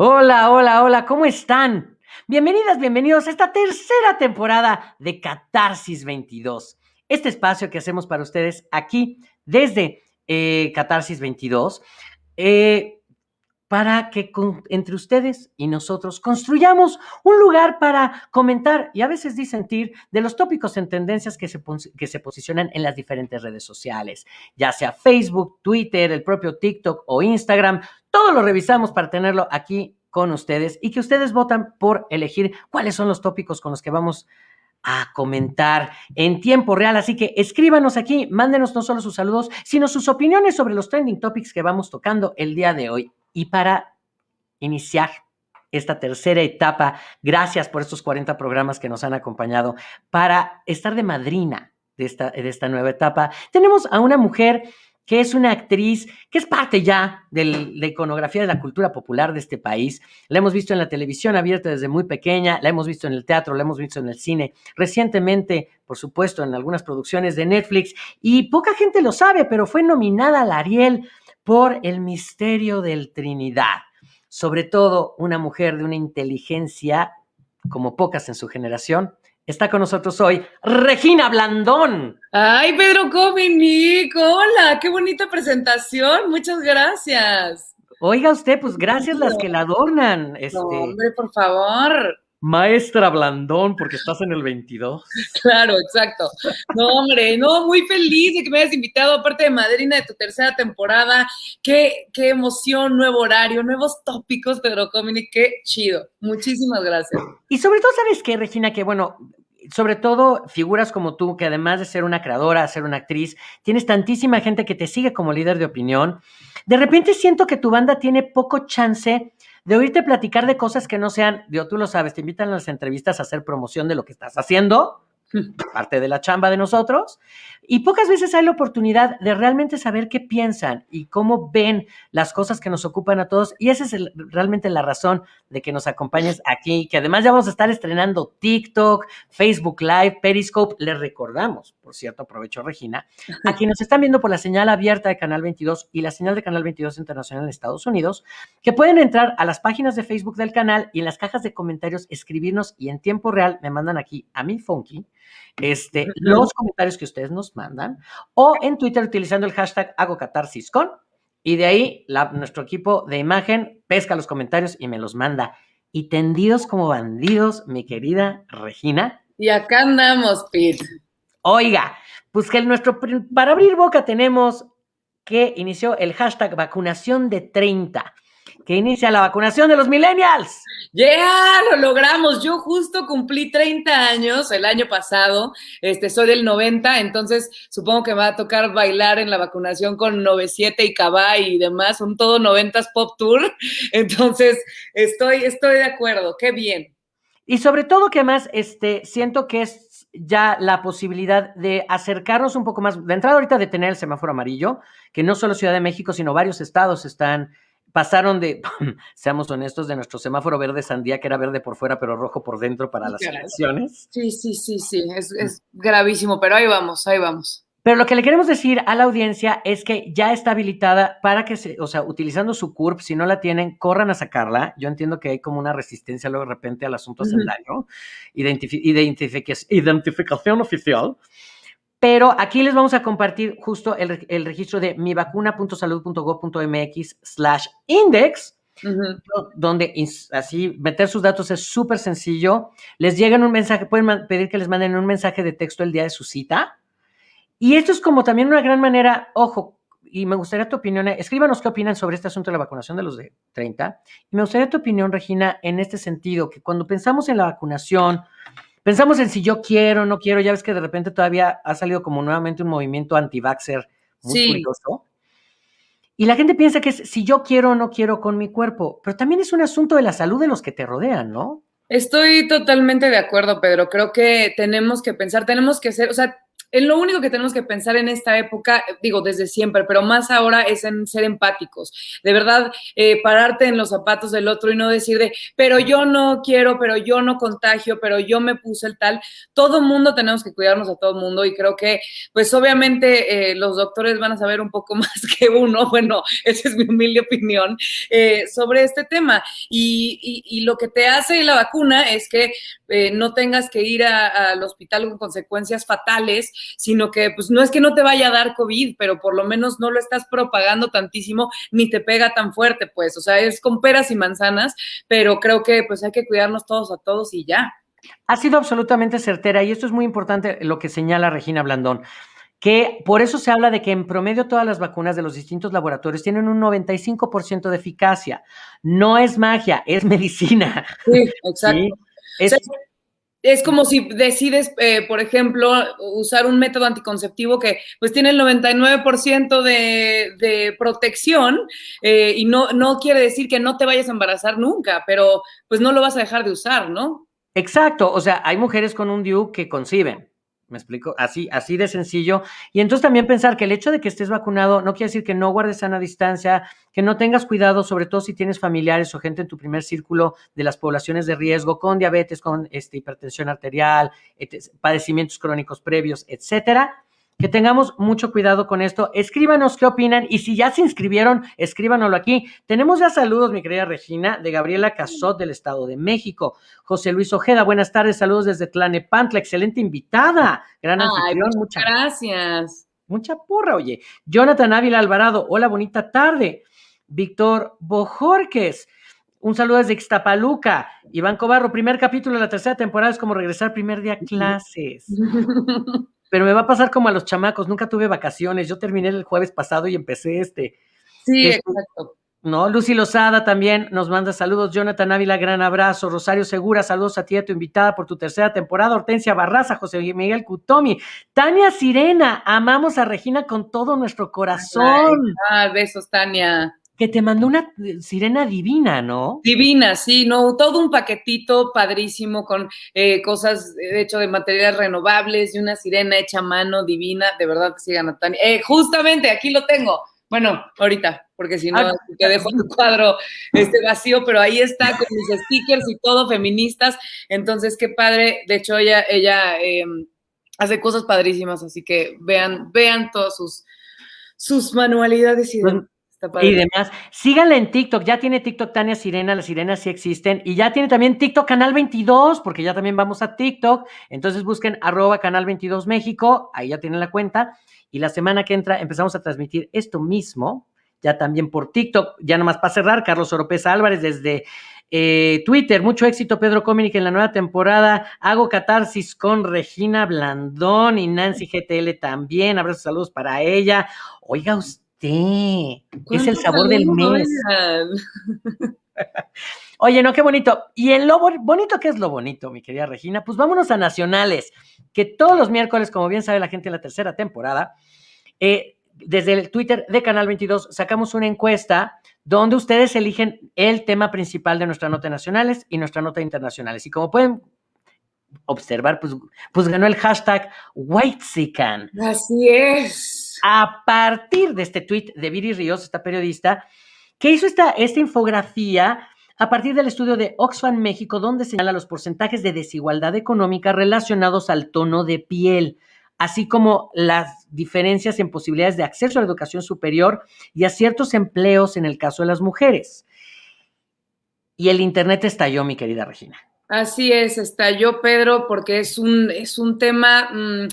Hola, hola, hola, ¿cómo están? Bienvenidas, bienvenidos a esta tercera temporada de Catarsis 22. Este espacio que hacemos para ustedes aquí desde eh, Catarsis 22, eh, para que entre ustedes y nosotros construyamos un lugar para comentar y a veces disentir de los tópicos en tendencias que se, que se posicionan en las diferentes redes sociales, ya sea Facebook, Twitter, el propio TikTok o Instagram. Todo lo revisamos para tenerlo aquí con ustedes y que ustedes votan por elegir cuáles son los tópicos con los que vamos a comentar en tiempo real. Así que escríbanos aquí, mándenos no solo sus saludos, sino sus opiniones sobre los trending topics que vamos tocando el día de hoy. Y para iniciar esta tercera etapa, gracias por estos 40 programas que nos han acompañado, para estar de madrina de esta, de esta nueva etapa, tenemos a una mujer que es una actriz que es parte ya de la iconografía de la cultura popular de este país. La hemos visto en la televisión abierta desde muy pequeña, la hemos visto en el teatro, la hemos visto en el cine, recientemente, por supuesto, en algunas producciones de Netflix, y poca gente lo sabe, pero fue nominada al Ariel por El Misterio del Trinidad. Sobre todo una mujer de una inteligencia como pocas en su generación, Está con nosotros hoy Regina Blandón. Ay, Pedro Cominic, hola, qué bonita presentación, muchas gracias. Oiga usted, pues gracias las que la adornan. Este, hombre, por favor. Maestra Blandón, porque estás en el 22. Claro, exacto. No, hombre, no, muy feliz de que me hayas invitado, aparte de madrina de tu tercera temporada. Qué, qué emoción, nuevo horario, nuevos tópicos, Pedro Cominic, qué chido. Muchísimas gracias. Y sobre todo, ¿sabes qué, Regina? Que bueno, sobre todo figuras como tú, que además de ser una creadora, ser una actriz, tienes tantísima gente que te sigue como líder de opinión. De repente siento que tu banda tiene poco chance de oírte platicar de cosas que no sean, digo, tú lo sabes, te invitan a las entrevistas a hacer promoción de lo que estás haciendo, parte de la chamba de nosotros, y pocas veces hay la oportunidad de realmente saber qué piensan y cómo ven las cosas que nos ocupan a todos. Y esa es realmente la razón de que nos acompañes aquí, que además ya vamos a estar estrenando TikTok, Facebook Live, Periscope. Les recordamos, por cierto, aprovecho Regina, a quienes nos están viendo por la señal abierta de Canal 22 y la señal de Canal 22 Internacional en Estados Unidos, que pueden entrar a las páginas de Facebook del canal y en las cajas de comentarios escribirnos y en tiempo real me mandan aquí a mi Funky este, los comentarios que ustedes nos mandan o en Twitter utilizando el hashtag hago catarsis con y de ahí nuestro equipo de imagen pesca los comentarios y me los manda. Y tendidos como bandidos, mi querida Regina. Y acá andamos, Pete. Oiga, pues que nuestro, para abrir boca tenemos que inició el hashtag vacunación de 30 que inicia la vacunación de los millennials. Yeah, lo logramos. Yo justo cumplí 30 años el año pasado. Este, soy del 90, entonces supongo que me va a tocar bailar en la vacunación con 97 y Cabay y demás. Son todo 90s pop tour. Entonces, estoy, estoy de acuerdo. Qué bien. Y sobre todo que además este, siento que es ya la posibilidad de acercarnos un poco más. De entrada ahorita de tener el semáforo amarillo, que no solo Ciudad de México, sino varios estados están pasaron de, seamos honestos, de nuestro semáforo verde sandía, que era verde por fuera, pero rojo por dentro para las elecciones. Sí, sí, sí, sí, es, es gravísimo, pero ahí vamos, ahí vamos. Pero lo que le queremos decir a la audiencia es que ya está habilitada para que se, o sea, utilizando su CURP, si no la tienen, corran a sacarla. Yo entiendo que hay como una resistencia luego de repente al asunto y de identificación oficial. Pero aquí les vamos a compartir justo el, registro de mivacuna.salud.gov.mx slash index, donde así meter sus datos es súper sencillo. Les llegan un mensaje, pueden pedir que les manden un mensaje de texto el día de su cita. Y esto es como también una gran manera, ojo, y me gustaría tu opinión, escríbanos qué opinan sobre este asunto de la vacunación de los de 30. Y me gustaría tu opinión, Regina, en este sentido, que cuando pensamos en la vacunación, Pensamos en si yo quiero, no quiero, ya ves que de repente todavía ha salido como nuevamente un movimiento anti-vaxxer muy curioso. Y la gente piensa que es si yo quiero o no quiero con mi cuerpo, pero también es un asunto de la salud de los que te rodean, ¿no? Estoy totalmente de acuerdo, Pedro. Creo que tenemos que pensar, tenemos que ser, o sea, en lo único que tenemos que pensar en esta época, digo, desde siempre, pero más ahora es en ser empáticos. De verdad, eh, pararte en los zapatos del otro y no decir de, pero yo no quiero, pero yo no contagio, pero yo me puse el tal. Todo mundo tenemos que cuidarnos a todo mundo y creo que, pues obviamente, eh, los doctores van a saber un poco más que uno. Bueno, esa es mi humilde opinión eh, sobre este tema. Y, y, lo que te hace la vacuna es que no tengas que ir al hospital con consecuencias fatales sino que pues no es que no te vaya a dar COVID, pero por lo menos no lo estás propagando tantísimo ni te pega tan fuerte, pues, o sea, es con peras y manzanas, pero creo que pues hay que cuidarnos todos a todos y ya. Ha sido absolutamente certera y esto es muy importante lo que señala Regina Blandón que por eso se habla de que en promedio todas las vacunas de los distintos laboratorios tienen un 95% de eficacia. No es magia, es medicina. Sí, exacto es como si decides, eh, por ejemplo, usar un método anticonceptivo que pues tiene el 99% de, de protección eh, y no, no quiere decir que no te vayas a embarazar nunca, pero pues no lo vas a dejar de usar, ¿no? Exacto, o sea, hay mujeres con un DIU que conciben, ¿Me explico? Así, así de sencillo. Y entonces también pensar que el hecho de que estés vacunado no quiere decir que no guardes sana distancia, que no tengas cuidado, sobre todo si tienes familiares o gente en tu primer círculo de las poblaciones de riesgo con diabetes, con este, hipertensión arterial, padecimientos crónicos previos, etcétera que tengamos mucho cuidado con esto. Escríbanos qué opinan y si ya se inscribieron, escríbanoslo aquí. Tenemos ya saludos, mi querida Regina, de Gabriela Casot del Estado de México. José Luis Ojeda, buenas tardes, saludos desde Tlanepantla, excelente invitada. Gran anfitrión, muchas gracias. Mucha porra, oye. Jonathan Ávila Alvarado, hola, bonita tarde. Víctor Bojorques. Un saludo desde Ixtapaluca. Iván Cobarro, primer capítulo de la tercera temporada es como regresar primer día a clases. pero me va a pasar como a los chamacos, nunca tuve vacaciones, yo terminé el jueves pasado y empecé este. Sí, este, exacto. No, Lucy Lozada también nos manda saludos, Jonathan Ávila, gran abrazo, Rosario Segura, saludos a ti, a tu invitada por tu tercera temporada, Hortensia Barraza, José Miguel Cutomi, Tania Sirena, amamos a Regina con todo nuestro corazón. ah, besos, Tania que te mandó una sirena divina, ¿no? Divina, sí, no, todo un paquetito padrísimo con eh, cosas de hecho de materiales renovables y una sirena hecha a mano divina, de verdad que sigan a Tania. Eh, justamente aquí lo tengo. Bueno, ahorita, porque si no, ah. te dejo tu cuadro este vacío, pero ahí está con mis stickers y todo, feministas. Entonces, qué padre. De hecho, ella, ella em, hace cosas padrísimas, así que vean, vean todas sus, sus manualidades y y demás. Síganla en TikTok, ya tiene TikTok Tania Sirena, las sirenas sí existen, y ya tiene también TikTok Canal 22, porque ya también vamos a TikTok, entonces busquen arroba Canal 22 México, ahí ya tienen la cuenta, y la semana que entra empezamos a transmitir esto mismo, ya también por TikTok, ya nomás para cerrar, Carlos Oropesa Álvarez desde eh, Twitter, mucho éxito Pedro Cominic en la nueva temporada, hago catarsis con Regina Blandón y Nancy GTL también, abrazos, saludos para ella, oiga usted, Sí, es el sabor del mes. Oye, no, qué bonito. Y en lo bonito, ¿qué es lo bonito, mi querida Regina? Pues vámonos a Nacionales, que todos los miércoles, como bien sabe la gente en la tercera temporada, eh, desde el Twitter de Canal 22 sacamos una encuesta donde ustedes eligen el tema principal de nuestra nota nacionales y nuestra nota internacionales. Y como pueden observar, pues, pues ganó el hashtag WhiteSican. Así es a partir de este tweet de Viri Ríos, esta periodista, que hizo esta, esta infografía a partir del estudio de Oxfam México, donde señala los porcentajes de desigualdad económica relacionados al tono de piel, así como las diferencias en posibilidades de acceso a la educación superior y a ciertos empleos en el caso de las mujeres. Y el Internet estalló, mi querida Regina. Así es, estalló, Pedro, porque es un, es un tema... Mm,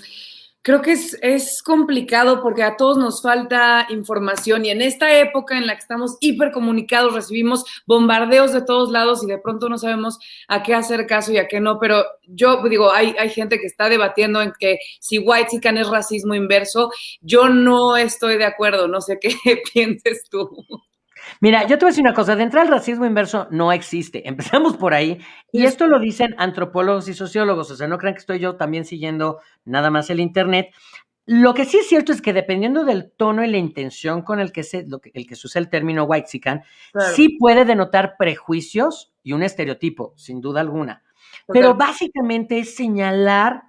Creo que es, es, complicado porque a todos nos falta información y en esta época en la que estamos hipercomunicados recibimos bombardeos de todos lados y de pronto no sabemos a qué hacer caso y a qué no, pero yo digo, hay, hay gente que está debatiendo en que si white chican es racismo inverso, yo no estoy de acuerdo, no sé qué pienses tú. Mira, yo te voy a decir una cosa, de entrada el racismo inverso no existe, empezamos por ahí, y esto lo dicen antropólogos y sociólogos, o sea, no crean que estoy yo también siguiendo nada más el Internet. Lo que sí es cierto es que dependiendo del tono y la intención con el que se, lo que, el que se usa el término white claro. sí puede denotar prejuicios y un estereotipo, sin duda alguna. Pero básicamente es señalar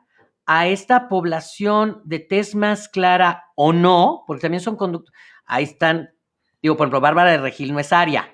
a esta población de tez más clara o no, porque también son conductos, ahí están, digo, por ejemplo, Bárbara de Regil no es aria,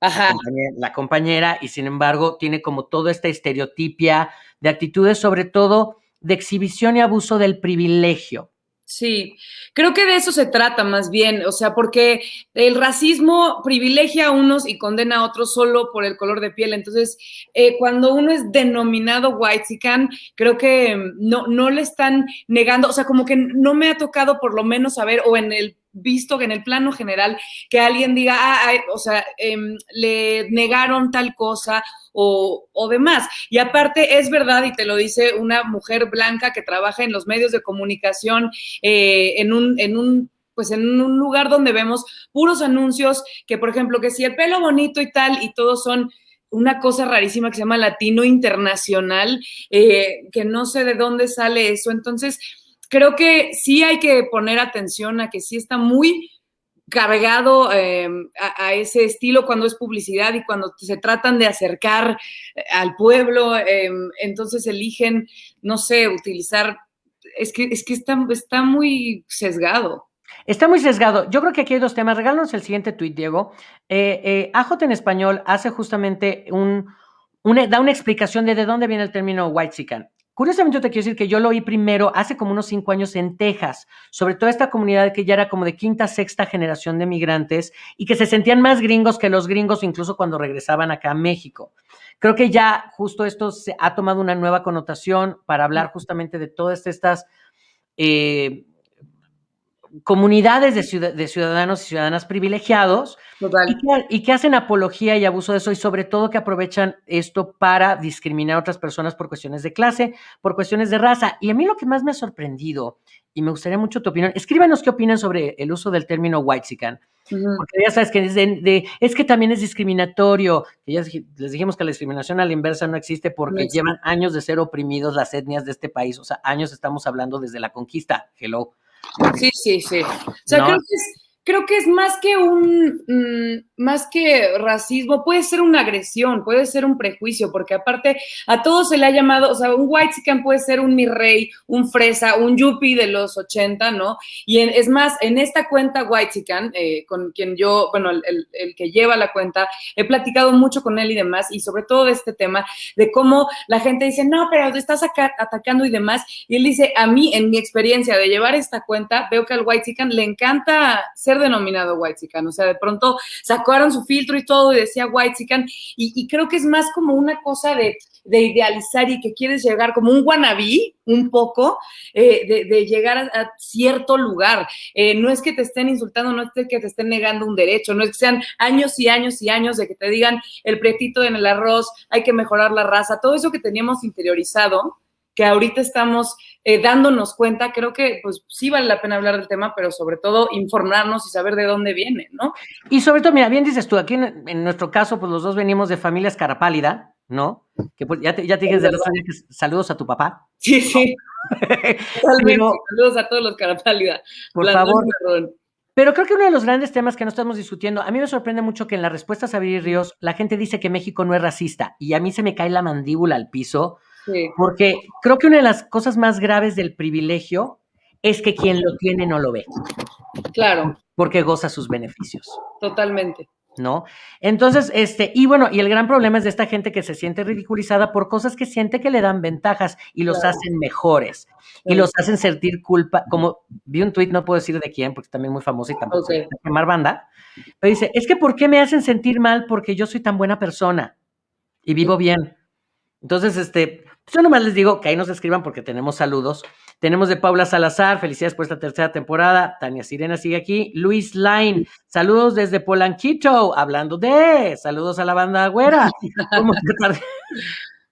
Ajá. la compañera, la compañera, y sin embargo tiene como toda esta estereotipia de actitudes, sobre todo de exhibición y abuso del privilegio. Sí, creo que de eso se trata más bien, o sea, porque el racismo privilegia a unos y condena a otros solo por el color de piel. Entonces, eh, cuando uno es denominado whitezican, creo que no, no le están negando, o sea, como que no me ha tocado por lo menos saber, o en el visto que en el plano general que alguien diga, ah, o sea, em, le negaron tal cosa o, o, demás. Y aparte es verdad, y te lo dice una mujer blanca que trabaja en los medios de comunicación eh, en un... En un pues en un lugar donde vemos puros anuncios que, por ejemplo, que si el pelo bonito y tal, y todos son una cosa rarísima que se llama latino internacional, eh, que no sé de dónde sale eso. Entonces, creo que sí hay que poner atención a que sí está muy cargado eh, a, ese estilo cuando es publicidad y cuando se tratan de acercar eh, al pueblo, eh, entonces eligen, no sé, utilizar, es que, es que está, está muy sesgado. Está muy sesgado. Yo creo que aquí hay dos temas. Regálanos el siguiente tuit, Diego. Eh, en español hace justamente un, una, da una explicación de de dónde viene el término white chican. Curiosamente, yo te quiero decir que yo lo oí primero hace como unos cinco años en Texas, sobre toda esta comunidad que ya era como de quinta, sexta generación de migrantes y que se sentían más gringos que los gringos incluso cuando regresaban acá a México. Creo que ya justo esto se ha tomado una nueva connotación para hablar justamente de todas estas eh, comunidades de, ciudad, de, ciudadanos y ciudadanas privilegiados y que, y que, hacen apología y abuso de eso y sobre todo que aprovechan esto para discriminar a otras personas por cuestiones de clase, por cuestiones de raza. Y a mí lo que más me ha sorprendido, y me gustaría mucho tu opinión, escríbanos qué opinan sobre el uso del término whitezican. Uh -huh. Porque ya sabes que es, de, de, es, que también es discriminatorio. Que ya les dijimos que la discriminación a la inversa no existe porque llevan años de ser oprimidos las etnias de este país. O sea, años estamos hablando desde la conquista. Hello. Sí, sí, sí. O sea, no. creo, que es, creo que es más que un, mmm, más que racismo, puede ser una agresión, puede ser un prejuicio, porque aparte a todos se le ha llamado, o sea, un white chican puede ser un mi rey, un fresa, un yuppie de los 80, ¿no? Y es más, en esta cuenta white chican, eh, con quien yo, bueno, el, el, que lleva la cuenta, he platicado mucho con él y demás, y sobre todo de este tema, de cómo la gente dice, no, pero te estás acá, atacando y demás, y él dice, a mí, en mi experiencia de llevar esta cuenta, veo que al white chican le encanta ser denominado white chican, o sea, de pronto sacaron su filtro y todo y decía white chican y, creo que es más como una cosa de, de, idealizar y que quieres llegar como un wannabe un poco eh, de, de, llegar a, a cierto lugar. Eh, no es que te estén insultando, no es que te estén negando un derecho, no es que sean años y años y años de que te digan el pretito en el arroz, hay que mejorar la raza, todo eso que teníamos interiorizado que ahorita estamos eh, dándonos cuenta, creo que pues sí vale la pena hablar del tema, pero sobre todo informarnos y saber de dónde viene, ¿no? Y sobre todo, mira, bien dices tú, aquí en, en nuestro caso, pues los dos venimos de familias carapálida, ¿no? Que pues ya te, ya te dije desde los años que saludos a tu papá. Sí, sí. pero, saludos a todos los carapálida. Por favor. Pero creo que uno de los grandes temas que no estamos discutiendo, a mí me sorprende mucho que en la respuesta a Viri Ríos la gente dice que México no es racista y a mí se me cae la mandíbula al piso Sí. Porque creo que una de las cosas más graves del privilegio es que quien lo tiene no lo ve. Claro. Porque goza sus beneficios. Totalmente. ¿No? Entonces, este, y bueno, y el gran problema es de esta gente que se siente ridiculizada por cosas que siente que le dan ventajas y los claro. hacen mejores y los hacen sentir culpa. Como vi un tuit, no puedo decir de quién, porque también muy famoso y tampoco okay. se quemar banda, pero dice: Es que, ¿por qué me hacen sentir mal? Porque yo soy tan buena persona y vivo bien. Entonces, este, yo nomás les digo que ahí nos escriban porque tenemos saludos. Tenemos de Paula Salazar, felicidades por esta tercera temporada. Tania Sirena sigue aquí. Luis Line, saludos desde Polanquito, hablando de, saludos a la banda güera. ¿Cómo tratar de...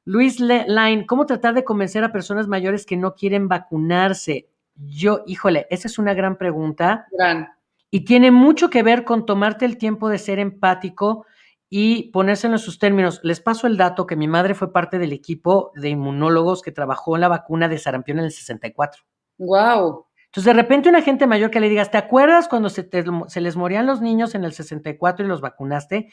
Luis Line, ¿cómo tratar de convencer a personas mayores que no quieren vacunarse? Yo, híjole, esa es una gran pregunta. Gran. Y tiene mucho que ver con tomarte el tiempo de ser empático y ponérselo en sus términos. Les paso el dato que mi madre fue parte del equipo de inmunólogos que trabajó en la vacuna de sarampión en el 64. Wow. Entonces, de repente, una gente mayor que le digas, ¿te acuerdas cuando se, te, se les morían los niños en el 64 y los vacunaste?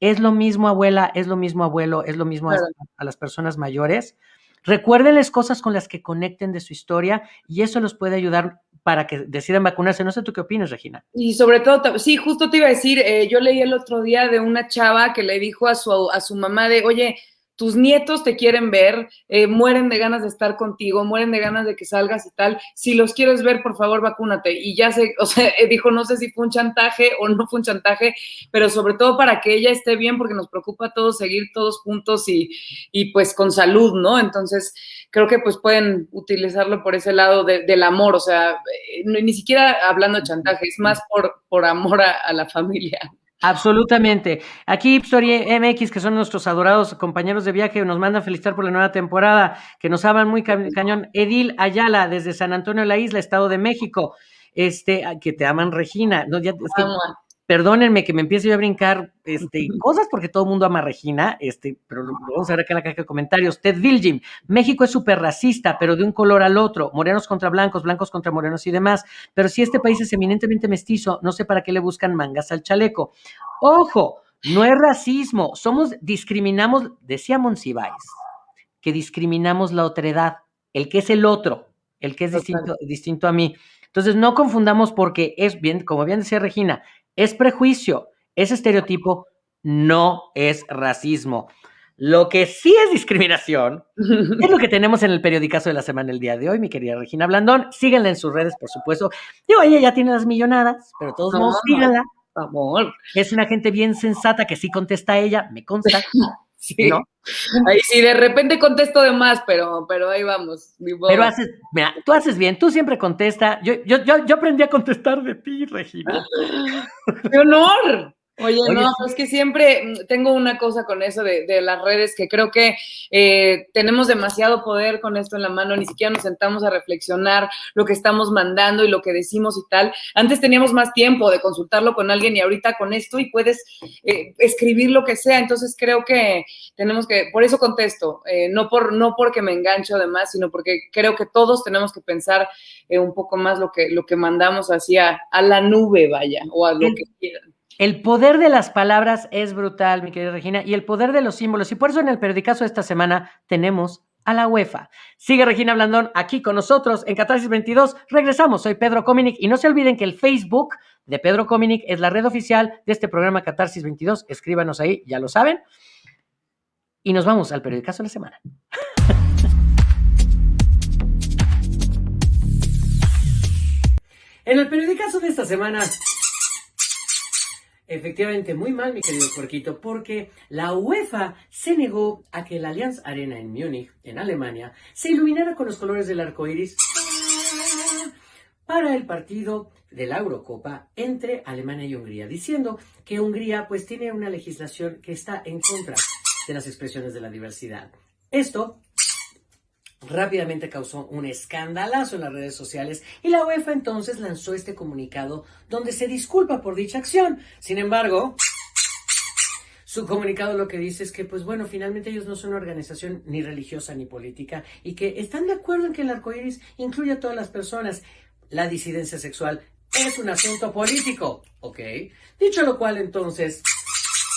Es lo mismo, abuela, es lo mismo, abuelo, es lo mismo claro. a, a, las personas mayores. Recuérdenles cosas con las que conecten de su historia y eso los puede ayudar para que decidan vacunarse. No sé tú qué opinas, Regina. Y sobre todo, sí, justo te iba a decir, eh, yo leí el otro día de una chava que le dijo a su, a su mamá de, oye, tus nietos te quieren ver, eh, mueren de ganas de estar contigo, mueren de ganas de que salgas y tal. Si los quieres ver, por favor, vacúnate. Y ya sé, o sea, eh, dijo, no sé si fue un chantaje o no fue un chantaje, pero sobre todo para que ella esté bien, porque nos preocupa a todos seguir todos juntos y, y pues con salud, ¿no? Entonces, creo que pues pueden utilizarlo por ese lado del amor, o sea, eh, ni siquiera hablando de chantaje, es más por, por amor a la familia. Absolutamente. Aquí Story MX, que son nuestros adorados compañeros de viaje, nos mandan felicitar por la nueva temporada, que nos hablan muy cañón. Edil Ayala, desde San Antonio de la Isla, Estado de México. Este, que te aman Regina. No, ya, perdónenme que me empiece yo a brincar este, cosas porque todo el mundo ama a Regina, este, pero vamos a ver acá en la caja de comentarios. Ted Viljim, México es súper racista, pero de un color al otro, morenos contra blancos, blancos contra morenos y demás. Pero si este país es eminentemente mestizo, no sé para qué le buscan mangas al chaleco. Ojo, no es racismo, somos, discriminamos, decía Monsiváis, que discriminamos la otredad, el que es el otro, el que es distinto, distinto a mí. Entonces, no confundamos porque es bien, como bien decía Regina, es prejuicio, es estereotipo, no es racismo. Lo que sí es discriminación es lo que tenemos en el periodicazo de la semana el día de hoy, mi querida Regina Blandón. Síganla en sus redes, por supuesto. Digo, ella ya tiene las millonadas, pero todos modos, síganla. Amor. Es una gente bien sensata que sí contesta a ella, me consta. Sí. ¿no? Ahí sí, de repente contesto de más, pero, pero ahí vamos. pero haces, mira, tú haces bien, tú siempre contesta. Yo, yo, yo, yo aprendí a contestar de ti, Regina. ¡Qué honor! Oye, no, es que siempre mm, tengo una cosa con eso de, las redes, que creo que eh, tenemos demasiado poder con esto en la mano, ni siquiera nos sentamos a reflexionar lo que estamos mandando y lo que decimos y tal. Antes teníamos más tiempo de consultarlo con alguien y ahorita con esto y puedes eh, escribir lo que sea, entonces creo que tenemos que, por eso contesto, eh, no, por, no porque me engancho además, sino porque creo que todos tenemos que pensar un poco más lo que, lo que mandamos hacia a la nube, vaya, o a lo que quieran. El poder de las palabras es brutal, mi querida Regina, y el poder de los símbolos. Y por eso en el periodicazo de esta semana tenemos a la UEFA. Sigue Regina Blandón aquí con nosotros en Catarsis 22. Regresamos, soy Pedro Cominic y no se olviden que el Facebook de Pedro Cominic es la red oficial de este programa Catarsis 22. Escríbanos ahí, ya lo saben. Y nos vamos al periodicazo de la semana. en el periodicazo de esta semana Efectivamente, muy mal, mi querido puerquito, porque la UEFA se negó a que el Allianz Arena en Múnich, en Alemania, se iluminara con los colores del arco iris para el partido de la Eurocopa entre Alemania y Hungría, diciendo que Hungría pues tiene una legislación que está en contra de las expresiones de la diversidad. Esto rápidamente causó un escandalazo en las redes sociales y la UEFA entonces lanzó este comunicado donde se disculpa por dicha acción. Sin embargo, su comunicado lo que dice es que, pues bueno, finalmente ellos no son una organización ni religiosa ni política y que están de acuerdo en que el arco iris incluye a todas las personas. La disidencia sexual es un asunto político, ¿ok? Dicho lo cual, entonces,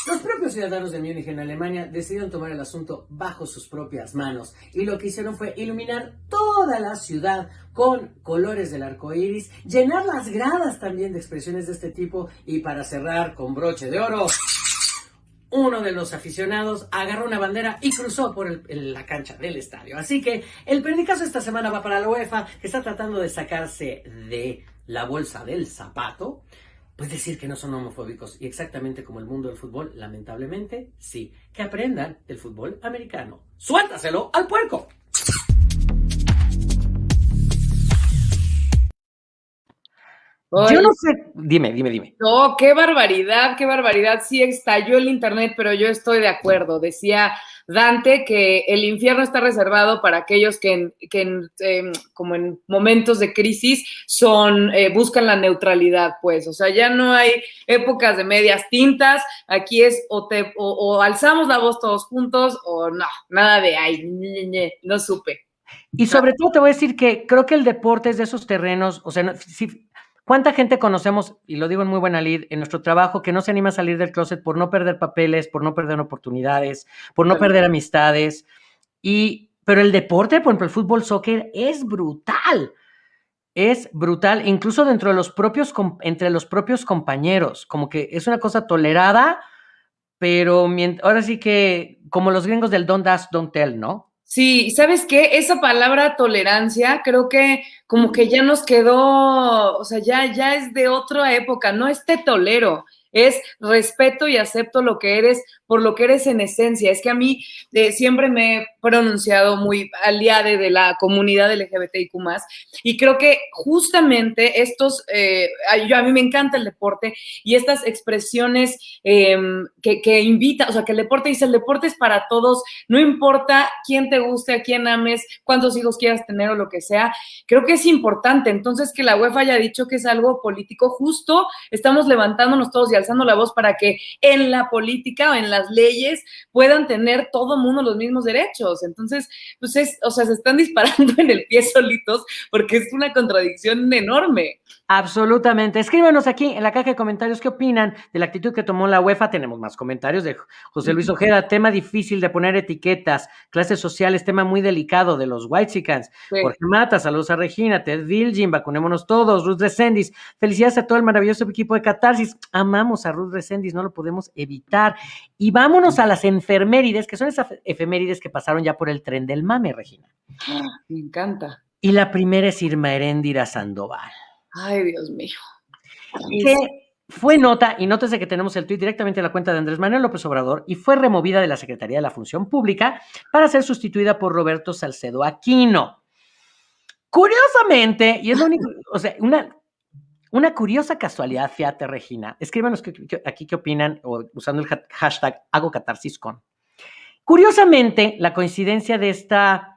los propios ciudadanos de Múnich en Alemania decidieron tomar el asunto bajo sus propias manos y lo que hicieron fue iluminar toda la ciudad con colores del arco iris, llenar las gradas también de expresiones de este tipo y para cerrar con broche de oro, uno de los aficionados agarró una bandera y cruzó por la cancha del estadio. Así que el periodicazo esta semana va para la UEFA, que está tratando de sacarse de la bolsa del zapato pues decir que no son homofóbicos. Y exactamente como el mundo del fútbol, lamentablemente, sí. Que aprendan del fútbol americano. ¡Suéltaselo al puerco! Yo no sé, dime, dime, dime. No, qué barbaridad, qué barbaridad. Sí estalló el internet, pero yo estoy de acuerdo. Decía Dante que el infierno está reservado para aquellos que, em, como en momentos de crisis son eh, buscan la neutralidad, pues, o sea, ya no hay épocas de medias tintas, aquí es o, te, o, alzamos la voz todos juntos o no, nada de ay, no supe. Y sobre todo te voy a decir que creo que el deporte es de esos terrenos, o sea, si, ¿Cuánta gente conocemos, y lo digo en muy buena lid, en nuestro trabajo, que no se anima a salir del closet por no perder papeles, por no perder oportunidades, por no perder amistades? Y Pero el deporte, por ejemplo, el fútbol, soccer, es brutal. Es brutal, incluso dentro de los propios, entre los propios compañeros. Como que es una cosa tolerada, pero ahora sí que, como los gringos del don't ask, don't tell, ¿no? Sí, ¿sabes qué? Esa palabra tolerancia creo que como que ya nos quedó, o sea, ya, ya es de otra época, no es te tolero, es respeto y acepto lo que eres por lo que eres en esencia. Es que a mí eh, siempre me he pronunciado muy aliada de la comunidad LGBTIQ y creo que justamente estos, eh, yo, a mí me encanta el deporte y estas expresiones em, que, que invita, o sea, que el deporte dice, el deporte es para todos, no importa quién te guste, a quién ames, cuántos hijos quieras tener o lo que sea, creo que es importante. Entonces, que la UEFA haya dicho que es algo político justo, estamos levantándonos todos y alzando la voz para que en la política o en la las leyes puedan tener todo mundo los mismos derechos. Entonces, pues es, o sea, se están disparando en el pie solitos porque es una contradicción enorme. Absolutamente. Escríbanos aquí en la caja de comentarios qué opinan de la actitud que tomó la UEFA. Tenemos más comentarios de José Luis Ojeda. Tema difícil de poner etiquetas. Clases sociales, tema muy delicado de los White Chickens. Jorge Mata, saludos a Regina. Ted Vilgin, vacunémonos todos. Ruth Resendis, felicidades a todo el maravilloso equipo de Catarsis. Amamos a Ruth Resendis, no lo podemos evitar. Y vámonos a las enfermérides, que son esas efemérides que pasaron ya por el tren del mame, Regina. Me encanta. Y la primera es Irma Heréndira Sandoval. Ay, Dios mío. Que fue nota, y nótese que tenemos el tuit directamente a la cuenta de Andrés Manuel López Obrador, y fue removida de la Secretaría de la Función Pública para ser sustituida por Roberto Salcedo Aquino. Curiosamente, y es lo único, o sea, una, una curiosa casualidad, fíjate, Regina. Escríbanos aquí qué opinan, o usando el hashtag hago catarsis con. Curiosamente, la coincidencia de esta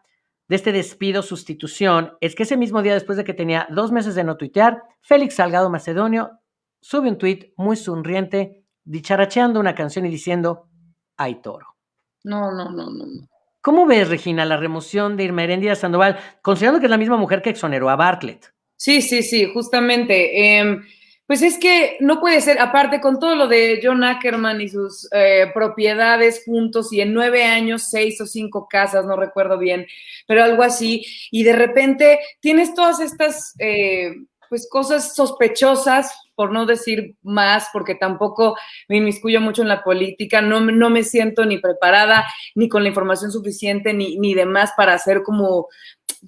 de este despido sustitución es que ese mismo día, después de que tenía dos meses de no tuitear, Félix Salgado Macedonio sube un tuit muy sonriente, dicharacheando una canción y diciendo, hay toro. No, no, no, no, no. ¿Cómo ves, Regina, la remoción de Irma Heréndira Sandoval, considerando que es la misma mujer que exoneró a Bartlett? Sí, sí, sí, justamente. Em, pues es que no puede ser, aparte con todo lo de John Ackerman y sus eh, propiedades juntos y en nueve años seis o cinco casas, no recuerdo bien, pero algo así, y de repente tienes todas estas eh, pues cosas sospechosas, por no decir más, porque tampoco me inmiscuyo mucho en la política, no, no me siento ni preparada, ni con la información suficiente, ni, ni demás para hacer como,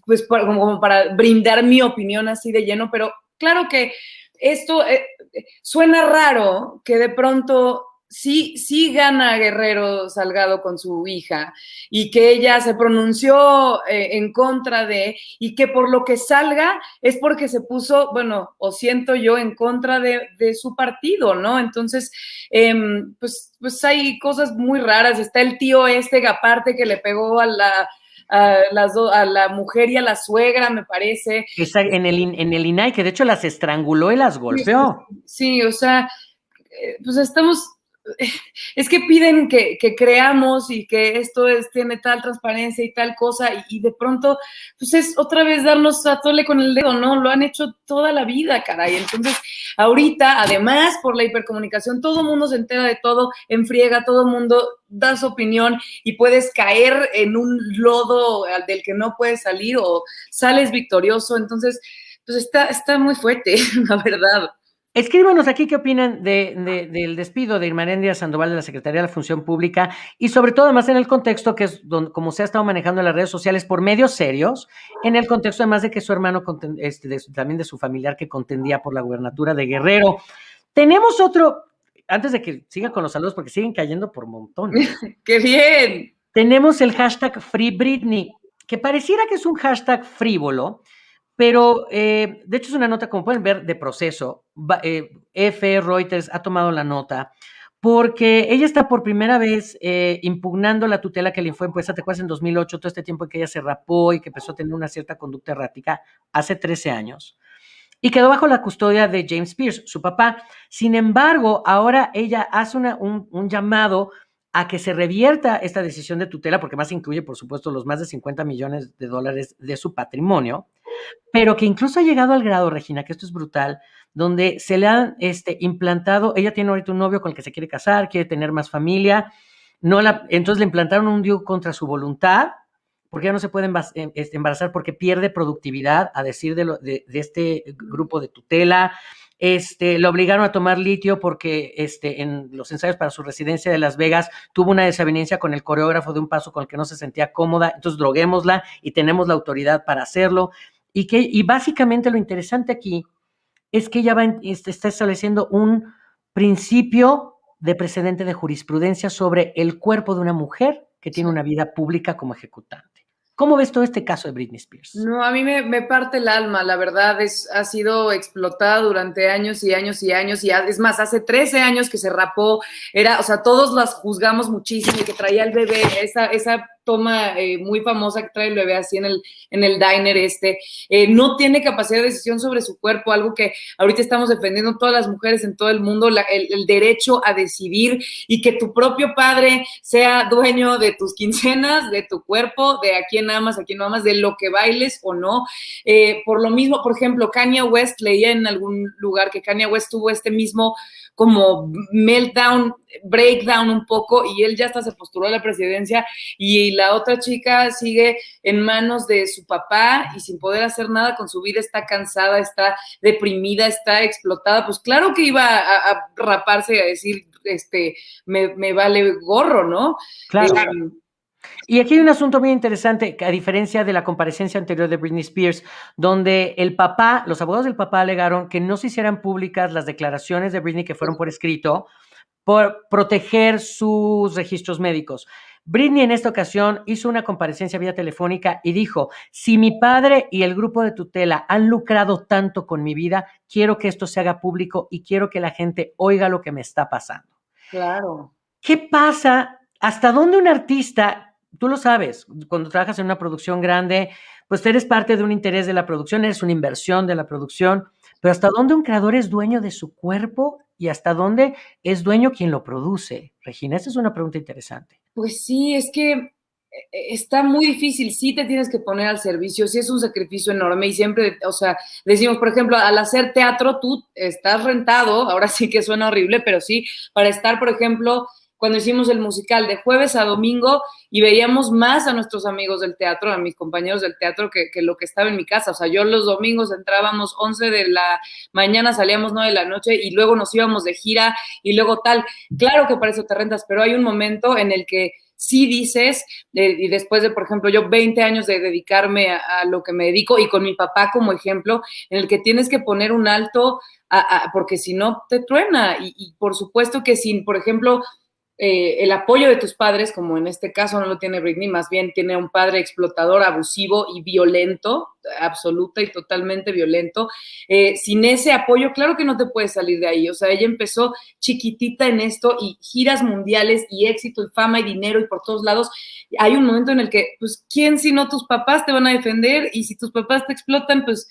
pues como para brindar mi opinión así de lleno, pero claro que esto eh, suena raro que de pronto sí, sí gana Guerrero Salgado con su hija y que ella se pronunció eh, en contra de y que por lo que salga es porque se puso, bueno, o siento yo, en contra de, su partido, ¿no? Entonces, em, pues, pues hay cosas muy raras. Está el tío este, aparte, que le pegó a la a, las a la mujer y a la suegra, me parece. en el, en el INAI, que de hecho las estranguló y las golpeó. Sí, o sea, eh, pues estamos es que piden que, creamos y que esto es, tiene tal transparencia y tal cosa, y, de pronto, pues es otra vez darnos a tole con el dedo, ¿no? Lo han hecho toda la vida, caray. Entonces, ahorita, además, por la hipercomunicación, todo mundo se entera de todo, enfriega, todo mundo da su opinión y puedes caer en un lodo del que no puedes salir o sales victorioso. Entonces, pues está, está muy fuerte, la verdad. Escríbanos aquí qué opinan de, del despido de Irmarendia Sandoval de la Secretaría de la Función Pública y sobre todo además en el contexto que es donde, como se ha estado manejando en las redes sociales por medios serios, en el contexto además de que su hermano, este, también de su familiar que contendía por la gubernatura de Guerrero. Tenemos otro, antes de que siga con los saludos porque siguen cayendo por montones. ¡Qué bien! Tenemos el hashtag Free Britney, que pareciera que es un hashtag frívolo, pero eh, de hecho es una nota, como pueden ver, de proceso. Eh, F. Reuters ha tomado la nota porque ella está por primera vez eh, impugnando la tutela que le fue impuesta, te acuerdas, en 2008, todo este tiempo en que ella se rapó y que empezó a tener una cierta conducta errática, hace 13 años, y quedó bajo la custodia de James Pierce, su papá. Sin embargo, ahora ella hace un, un llamado a que se revierta esta decisión de tutela, porque más incluye, por supuesto, los más de 50 millones de dólares de su patrimonio, pero que incluso ha llegado al grado, Regina, que esto es brutal, donde se le han este, implantado, ella tiene ahorita un novio con el que se quiere casar, quiere tener más familia, no la, entonces le implantaron un DIU contra su voluntad porque ya no se puede em, este, embarazar porque pierde productividad, a decir de, de, este grupo de tutela. Este, lo obligaron a tomar litio porque este, en los ensayos para su residencia de Las Vegas tuvo una desavenencia con el coreógrafo de un paso con el que no se sentía cómoda, entonces droguémosla y tenemos la autoridad para hacerlo. Y, que, y básicamente lo interesante aquí es que ella va, este, está estableciendo un principio de precedente de jurisprudencia sobre el cuerpo de una mujer que tiene una vida pública como ejecutante. ¿Cómo ves todo este caso de Britney Spears? No, a mí me, parte el alma, la verdad, es, ha sido explotada durante años y años y años, y es más, hace 13 años que se rapó, era, o sea, todos las juzgamos muchísimo y que traía el bebé, esa, esa toma eh, muy famosa que trae el bebé así en el, en el diner este, eh, no tiene capacidad de decisión sobre su cuerpo, algo que ahorita estamos defendiendo todas las mujeres en todo el mundo, el, derecho a decidir y que tu propio padre sea dueño de tus quincenas, de tu cuerpo, de a quién amas, a quién no amas, de lo que bailes o no. Eh, por lo mismo, por ejemplo, Kanye West, leía en algún lugar que Kanye West tuvo este mismo como meltdown, breakdown un poco y él ya hasta se postuló a la presidencia y la otra chica sigue en manos de su papá y sin poder hacer nada con su vida, está cansada, está deprimida, está explotada, pues claro que iba a, raparse y a decir, este, me, vale gorro, ¿no? Claro. Eh, y aquí hay un asunto muy interesante, a diferencia de la comparecencia anterior de Britney Spears, donde el papá, los abogados del papá alegaron que no se hicieran públicas las declaraciones de Britney que fueron por escrito por proteger sus registros médicos. Britney en esta ocasión hizo una comparecencia vía telefónica y dijo, si mi padre y el grupo de tutela han lucrado tanto con mi vida, quiero que esto se haga público y quiero que la gente oiga lo que me está pasando. Claro. ¿Qué pasa? ¿Hasta dónde un artista tú lo sabes, cuando trabajas en una producción grande, pues eres parte de un interés de la producción, eres una inversión de la producción, pero ¿hasta dónde un creador es dueño de su cuerpo y hasta dónde es dueño quien lo produce? Regina, esa es una pregunta interesante. Pues sí, es que eh, está muy difícil, sí te tienes que poner al servicio, sí es un sacrificio enorme y siempre, o sea, decimos, por ejemplo, al hacer teatro tú estás rentado, ahora sí que suena horrible, pero sí, para estar, por ejemplo, cuando hicimos el musical de jueves a domingo y veíamos más a nuestros amigos del teatro, a mis compañeros del teatro, que, lo que estaba en mi casa. O sea, yo los domingos entrábamos 11 de la mañana, salíamos 9 de la noche y luego nos íbamos de gira y luego tal. Claro que para eso te rentas, pero hay un momento en el que sí dices, y después de, por ejemplo, yo 20 años de dedicarme a, lo que me dedico y con mi papá como ejemplo, en el que tienes que poner un alto, porque si no te truena. Y, por supuesto que sin, por ejemplo, eh, el apoyo de tus padres, como en este caso no lo tiene Britney, más bien tiene un padre explotador, abusivo y violento, absoluta y totalmente violento. Eh, sin ese apoyo, claro que no te puedes salir de ahí. O sea, ella empezó chiquitita en esto y giras mundiales y éxito y fama y dinero y por todos lados. Hay un momento en el que, pues, ¿quién si no tus papás te van a defender? Y si tus papás te explotan, pues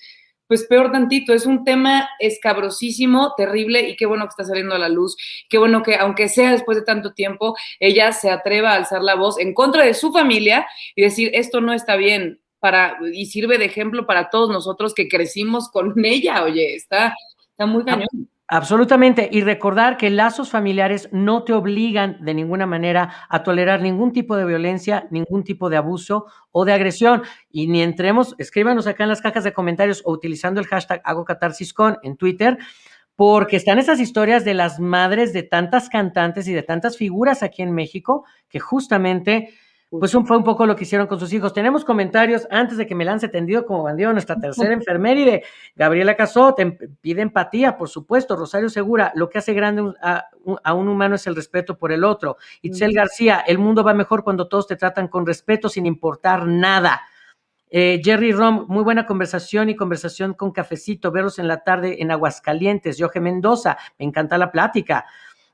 pues peor tantito, es un tema escabrosísimo, terrible y qué bueno que está saliendo a la luz, qué bueno que aunque sea después de tanto tiempo, ella se atreva a alzar la voz en contra de su familia y decir, esto no está bien, para, y sirve de ejemplo para todos nosotros que crecimos con ella, oye, está, está muy cañón. Absolutamente. Y recordar que lazos familiares no te obligan de ninguna manera a tolerar ningún tipo de violencia, ningún tipo de abuso o de agresión. Y ni entremos, escríbanos acá en las cajas de comentarios o utilizando el hashtag hago en Twitter, porque están esas historias de las madres de tantas cantantes y de tantas figuras aquí en México que justamente pues fue un poco lo que hicieron con sus hijos. Tenemos comentarios antes de que me lance tendido como bandido nuestra tercera enfermera Gabriela Casó, pide empatía, por supuesto. Rosario Segura, lo que hace grande a, un humano es el respeto por el otro. Itzel García, el mundo va mejor cuando todos te tratan con respeto sin importar nada. Eh, Jerry Rom, muy buena conversación y conversación con cafecito, verlos en la tarde en Aguascalientes. Jorge Mendoza, me encanta la plática.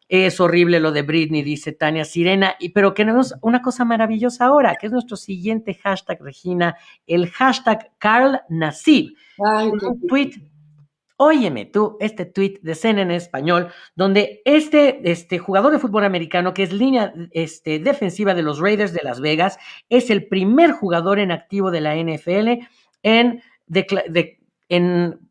Es horrible lo de Britney, dice Tania Sirena, y, pero tenemos una cosa maravillosa ahora, que es nuestro siguiente hashtag, Regina, el hashtag Carl Nassib. un tweet, óyeme tú, este tweet de CNN en español, donde este, este jugador de fútbol americano, que es línea este, defensiva de los Raiders de Las Vegas, es el primer jugador en activo de la NFL en, en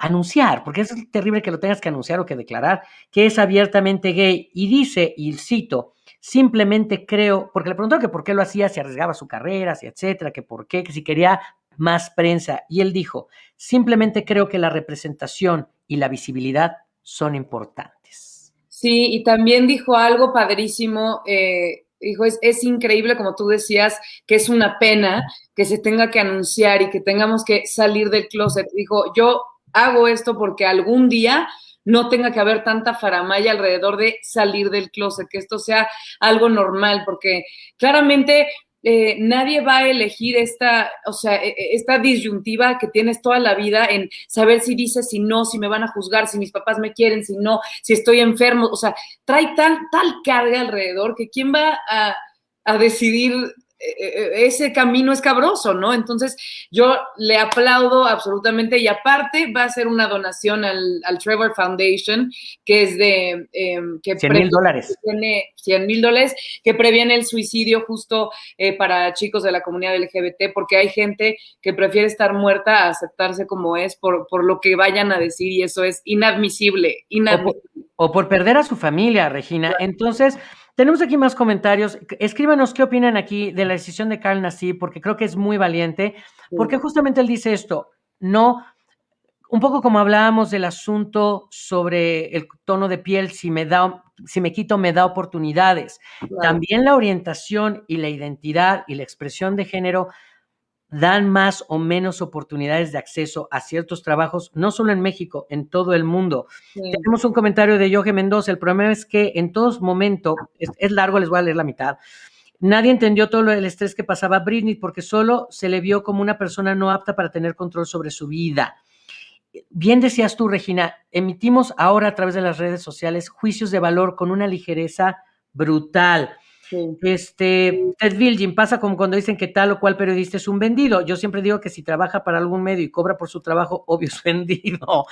anunciar, porque es terrible que lo tengas que anunciar o que declarar, que es abiertamente gay y dice, y cito, simplemente creo, porque le preguntó que por qué lo hacía, si arriesgaba su carrera, si etcétera, que por qué, que si quería más prensa. Y él dijo, simplemente creo que la representación y la visibilidad son importantes. Sí, y también dijo algo padrísimo. Eh, dijo, es, es, increíble, como tú decías, que es una pena que se tenga que anunciar y que tengamos que salir del closet. Dijo, yo hago esto porque algún día no tenga que haber tanta faramaya alrededor de salir del closet, que esto sea algo normal, porque claramente eh, nadie va a elegir esta, o sea, e, e, esta disyuntiva que tienes toda la vida en saber si dices, si no, si me van a juzgar, si mis papás me quieren, si no, si estoy enfermo, o sea, trae tal, tal carga alrededor que quién va a, decidir ese camino es cabroso, ¿no? Entonces, yo le aplaudo absolutamente y aparte va a ser una donación al, Trevor Foundation, que es de... Eh, que 100 mil dólares. Tiene 100 mil dólares, que previene el suicidio justo eh, para chicos de la comunidad LGBT, porque hay gente que prefiere estar muerta a aceptarse como es por, por lo que vayan a decir y eso es inadmisible, inadmisible. O por, perder a su familia, Regina. Entonces... Tenemos aquí más comentarios. Escríbanos qué opinan aquí de la decisión de Carl Nassib, porque creo que es muy valiente, porque justamente él dice esto, no, un poco como hablábamos del asunto sobre el tono de piel, si me da, si me quito, me da oportunidades. También la orientación y la identidad y la expresión de género dan más o menos oportunidades de acceso a ciertos trabajos, no solo en México, en todo el mundo. Tenemos un comentario de Jorge Mendoza. El problema es que en todos momentos, es, largo, les voy a leer la mitad. Nadie entendió todo el estrés que pasaba a Britney porque solo se le vio como una persona no apta para tener control sobre su vida. Bien decías tú, Regina, emitimos ahora a través de las redes sociales juicios de valor con una ligereza brutal. Este, Ted Vilgin pasa como cuando dicen que tal o cual periodista es un vendido. Yo siempre digo que si trabaja para algún medio y cobra por su trabajo, obvio es vendido.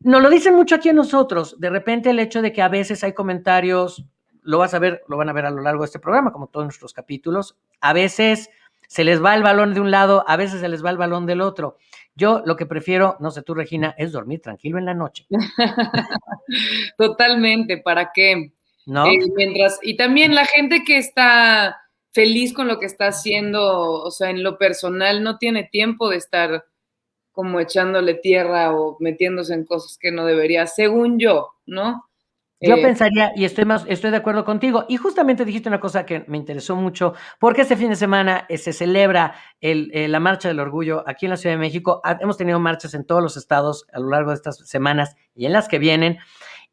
Nos lo dicen mucho aquí a nosotros. De repente el hecho de que a veces hay comentarios, lo vas a ver, lo van a ver a lo largo de este programa, como todos nuestros capítulos. A veces se les va el balón de un lado, a veces se les va el balón del otro. Yo lo que prefiero, no sé tú, Regina, es dormir tranquilo en la noche. Totalmente, ¿para qué? ¿No? Eh, mientras, y también la gente que está feliz con lo que está haciendo, o sea, en lo personal, no tiene tiempo de estar como echándole tierra o metiéndose en cosas que no debería, según yo, ¿no? Yo eh, pensaría, y estoy, más, estoy de acuerdo contigo, y justamente dijiste una cosa que me interesó mucho, porque este fin de semana eh, se celebra el, la Marcha del Orgullo aquí en la Ciudad de México. Hemos tenido marchas en todos los estados a lo largo de estas semanas y en las que vienen.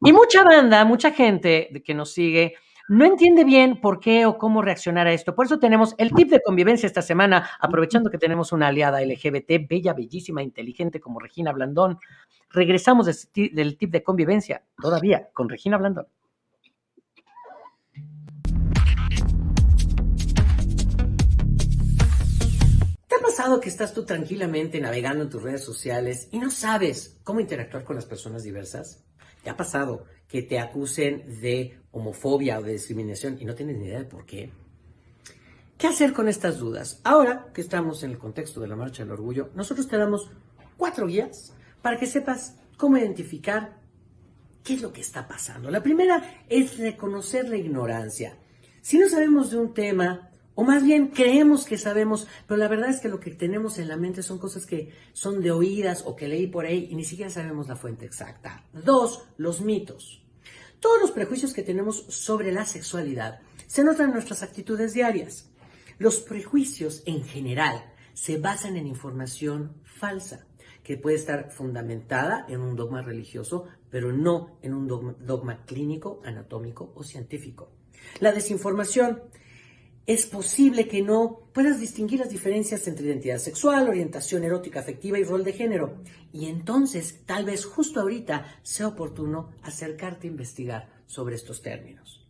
Y mucha banda, mucha gente que nos sigue, no entiende bien por qué o cómo reaccionar a esto. Por eso tenemos el tip de convivencia esta semana, aprovechando que tenemos una aliada LGBT, bella, bellísima, inteligente como Regina Blandón. Regresamos del tip de convivencia, todavía, con Regina Blandón. ¿Te ha pasado que estás tú tranquilamente navegando en tus redes sociales y no sabes cómo interactuar con las personas diversas? ¿Te ha pasado que te acusen de homofobia o de discriminación y no tienes ni idea de por qué? ¿Qué hacer con estas dudas? Ahora que estamos en el contexto de la Marcha del Orgullo, nosotros te damos cuatro guías para que sepas cómo identificar qué es lo que está pasando. La primera es reconocer la ignorancia. Si no sabemos de un tema, o más bien creemos que sabemos, pero la verdad es que lo que tenemos en la mente son cosas que son de oídas o que leí por ahí y ni siquiera sabemos la fuente exacta. Dos, los mitos. Todos los prejuicios que tenemos sobre la sexualidad se notan en nuestras actitudes diarias. Los prejuicios en general se basan en información falsa, que puede estar fundamentada en un dogma religioso, pero no en un dogma, dogma clínico, anatómico o científico. La desinformación es posible que no puedas distinguir las diferencias entre identidad sexual, orientación erótica afectiva y rol de género. Y entonces, tal vez justo ahorita sea oportuno acercarte a investigar sobre estos términos.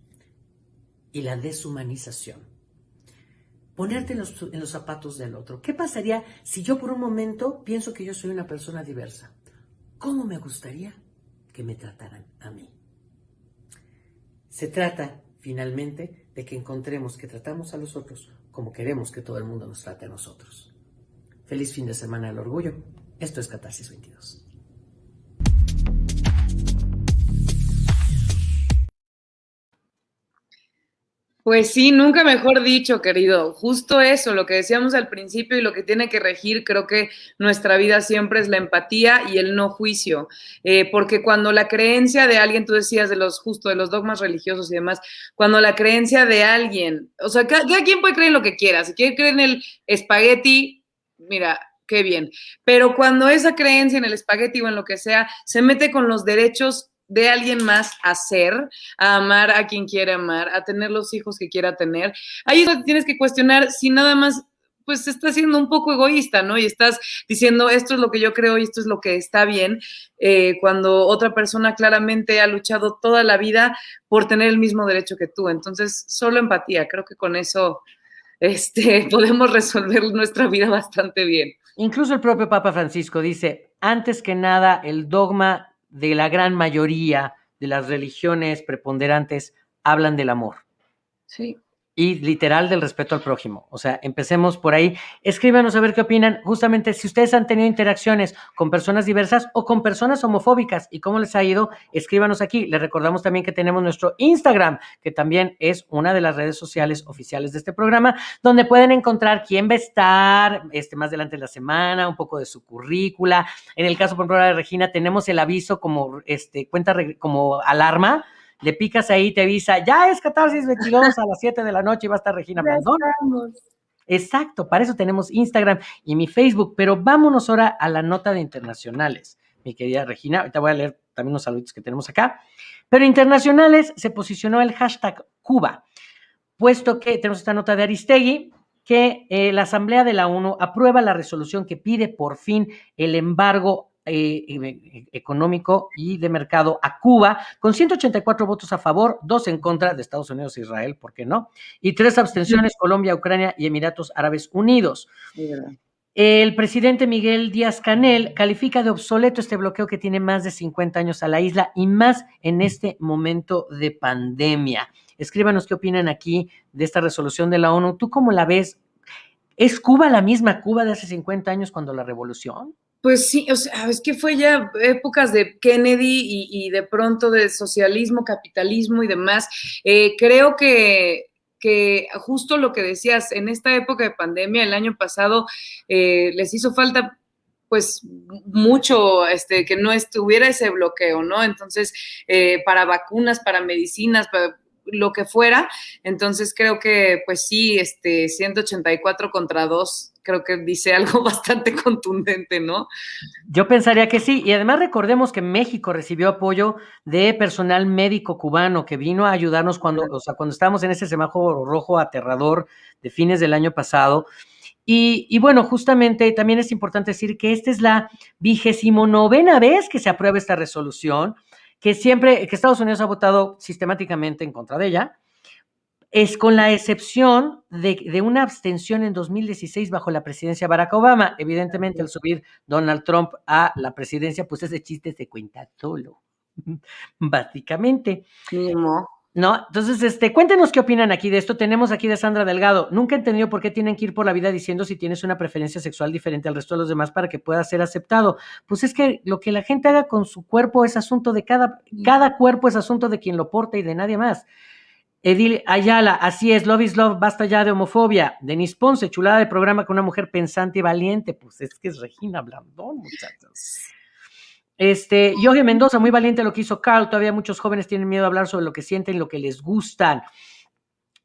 Y la deshumanización. Ponerte en los, en los zapatos del otro. ¿Qué pasaría si yo por un momento pienso que yo soy una persona diversa? ¿Cómo me gustaría que me trataran a mí? Se trata, finalmente, de que encontremos que tratamos a los otros como queremos que todo el mundo nos trate a nosotros. Feliz fin de semana del orgullo. Esto es Catarsis 22. Pues sí, nunca mejor dicho, querido. Justo eso, lo que decíamos al principio y lo que tiene que regir, creo que nuestra vida siempre es la empatía y el no juicio. Eh, porque cuando la creencia de alguien, tú decías de los justo de los dogmas religiosos y demás, cuando la creencia de alguien, o sea, cada, quien puede creer en lo que quiera. Si quiere creer en el espagueti, mira, qué bien. Pero cuando esa creencia en el espagueti o en lo que sea se mete con los derechos de alguien más a ser, a amar a quien quiere amar, a tener los hijos que quiera tener. Ahí es donde tienes que cuestionar si nada más pues estás siendo un poco egoísta, ¿no? Y estás diciendo, esto es lo que yo creo y esto es lo que está bien, eh, cuando otra persona claramente ha luchado toda la vida por tener el mismo derecho que tú. Entonces, solo empatía, creo que con eso este, podemos resolver nuestra vida bastante bien. Incluso el propio Papa Francisco dice, antes que nada, el dogma de la gran mayoría de las religiones preponderantes hablan del amor. Sí y literal del respeto al prójimo. O sea, empecemos por ahí. Escríbanos a ver qué opinan. Justamente si ustedes han tenido interacciones con personas diversas o con personas homofóbicas y cómo les ha ido, escríbanos aquí. Les recordamos también que tenemos nuestro Instagram, que también es una de las redes sociales oficiales de este programa, donde pueden encontrar quién va a estar este, más adelante en la semana, un poco de su currícula. En el caso, por ejemplo, de Regina, tenemos el aviso como este, cuenta como alarma le picas ahí, te avisa, ya es Catarsis 22 a las 7 de la noche y va a estar Regina Blandón. Exacto, para eso tenemos Instagram y mi Facebook, pero vámonos ahora a la nota de internacionales, mi querida Regina. Ahorita voy a leer también los saludos que tenemos acá. Pero internacionales se posicionó el hashtag Cuba, puesto que tenemos esta nota de Aristegui, que eh, la Asamblea de la ONU aprueba la resolución que pide por fin el embargo eh, e, económico y de mercado a Cuba, con 184 votos a favor, dos en contra de Estados Unidos e Israel, ¿por qué no? Y tres abstenciones, Colombia, Ucrania y Emiratos Árabes Unidos. El presidente Miguel Díaz Canel califica de obsoleto este bloqueo que tiene más de 50 años a la isla y más en este momento de pandemia. Escríbanos qué opinan aquí de esta resolución de la ONU. ¿Tú cómo la ves? ¿Es Cuba la misma Cuba de hace 50 años cuando la revolución? Pues sí, o sea, es que fue ya épocas de Kennedy y, de pronto de socialismo, capitalismo y demás. Eh, creo que, que justo lo que decías, en esta época de pandemia, el año pasado, eh, les hizo falta pues mucho este, que no estuviera ese bloqueo, ¿no? Entonces, eh, para vacunas, para medicinas, para lo que fuera. Entonces creo que pues sí, este 184 contra 2 creo que dice algo bastante contundente, ¿no? Yo pensaría que sí, y además recordemos que México recibió apoyo de personal médico cubano que vino a ayudarnos cuando, o sea, cuando estábamos en ese semáforo rojo aterrador de fines del año pasado. Y, y, bueno, justamente también es importante decir que esta es la vigésimo novena vez que se aprueba esta resolución que siempre, que Estados Unidos ha votado sistemáticamente en contra de ella, es con la excepción de, una abstención en 2016 bajo la presidencia Barack Obama. Evidentemente, al subir Donald Trump a la presidencia, pues ese chiste se cuenta solo, básicamente. ¿no? Entonces, este, cuéntenos qué opinan aquí de esto. Tenemos aquí de Sandra Delgado. Nunca he entendido por qué tienen que ir por la vida diciendo si tienes una preferencia sexual diferente al resto de los demás para que pueda ser aceptado. Pues es que lo que la gente haga con su cuerpo es asunto de cada, cada cuerpo es asunto de quien lo porta y de nadie más. Edil Ayala, así es, love is love, basta ya de homofobia. Denis Ponce, chulada de programa con una mujer pensante y valiente. Pues es que es Regina Blandón, muchachos. Este, Jorge Mendoza, muy valiente lo que hizo Carl. Todavía muchos jóvenes tienen miedo a hablar sobre lo que sienten, lo que les gustan.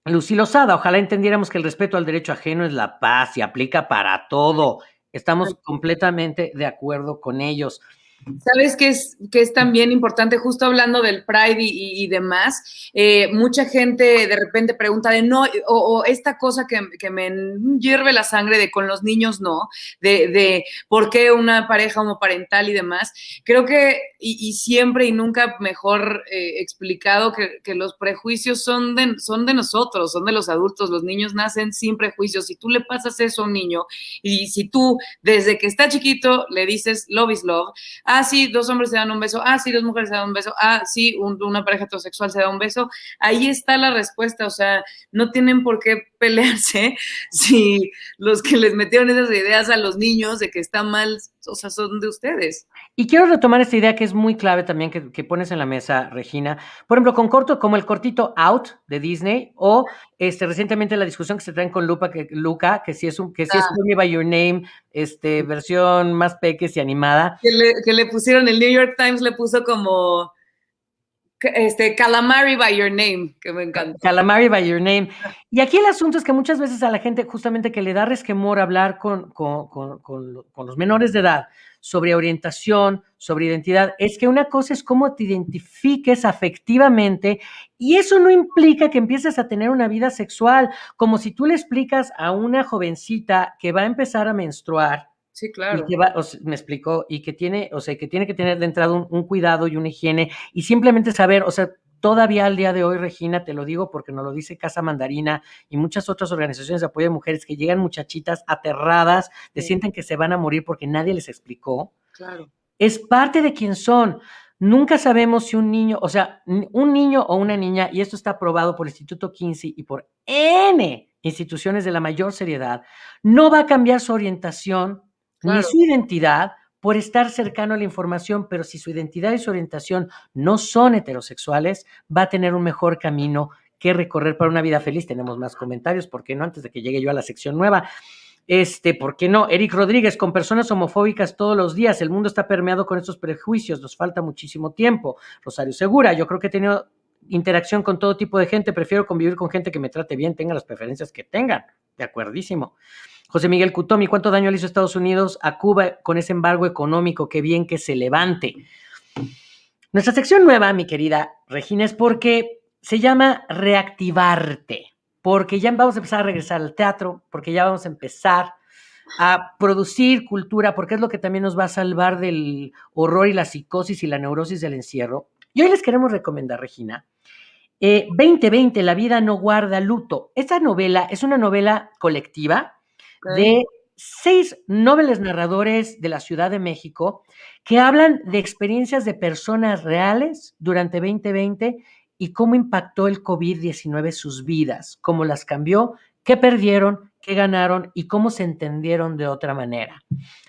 Lucilo Sada, ojalá entendiéramos que el respeto al derecho ajeno es la paz y aplica para todo. Estamos completamente de acuerdo con ellos. ¿Sabes qué es, que es también importante? Justo hablando del Pride y, demás, eh, mucha gente de repente pregunta de no, o, esta cosa que, que, me hierve la sangre de con los niños no, de, de por qué una pareja homoparental y demás. Creo que, y, siempre y nunca mejor eh, explicado que, que, los prejuicios son de, son de nosotros, son de los adultos, los niños nacen sin prejuicios. Si tú le pasas eso a un niño y si tú desde que está chiquito le dices love is love, ah, sí, dos hombres se dan un beso, ah, sí, dos mujeres se dan un beso, ah, sí, una pareja heterosexual se da un beso, ahí está la respuesta, o sea, no tienen por qué pelearse si los que les metieron esas ideas a los niños de que está mal o sea, son de ustedes. Y quiero retomar esta idea que es muy clave también que, pones en la mesa, Regina. Por ejemplo, con corto, como el cortito Out de Disney, o este, recientemente la discusión que se traen con Lupa, que, Luca, que si es un, que si es ah. Call By Your Name, este, versión más peques y animada. Que le, que le pusieron, el New York Times le puso como este, Calamari by Your Name, que me encanta. Calamari by Your Name. Y aquí el asunto es que muchas veces a la gente justamente que le da resquemor hablar con, con, con, los menores de edad sobre orientación, sobre identidad, es que una cosa es cómo te identifiques afectivamente y eso no implica que empieces a tener una vida sexual, como si tú le explicas a una jovencita que va a empezar a menstruar Sí, claro. me explicó, y que tiene, o sea, que tiene que tener de entrada un, cuidado y una higiene, y simplemente saber, o sea, todavía al día de hoy, Regina, te lo digo porque nos lo dice Casa Mandarina y muchas otras organizaciones de apoyo de mujeres que llegan muchachitas aterradas, te sienten que se van a morir porque nadie les explicó. Claro. Es parte de quién son. Nunca sabemos si un niño, o sea, un niño o una niña, y esto está aprobado por el Instituto Kinsey y por N instituciones de la mayor seriedad, no va a cambiar su orientación ni su identidad por estar cercano a la información, pero si su identidad y su orientación no son heterosexuales, va a tener un mejor camino que recorrer para una vida feliz. Tenemos más comentarios, ¿por qué no? Antes de que llegue yo a la sección nueva. Este, ¿por qué no? Eric Rodríguez, con personas homofóbicas todos los días, el mundo está permeado con estos prejuicios, nos falta muchísimo tiempo. Rosario Segura, yo creo que he tenido interacción con todo tipo de gente, prefiero convivir con gente que me trate bien, tenga las preferencias que tengan. De acuerdísimo. José Miguel Cutomi, ¿cuánto daño le hizo Estados Unidos a Cuba con ese embargo económico? Qué bien que se levante. Nuestra sección nueva, mi querida Regina, es porque se llama Reactivarte, porque ya vamos a empezar a regresar al teatro, porque ya vamos a empezar a producir cultura, porque es lo que también nos va a salvar del horror y la psicosis y la neurosis del encierro. Y hoy les queremos recomendar, Regina, 2020, eh, La vida no guarda luto. Esta novela es una novela colectiva de seis nobles narradores de la Ciudad de México que hablan de experiencias de personas reales durante 2020 y cómo impactó el COVID-19 sus vidas, cómo las cambió, qué perdieron, qué ganaron y cómo se entendieron de otra manera.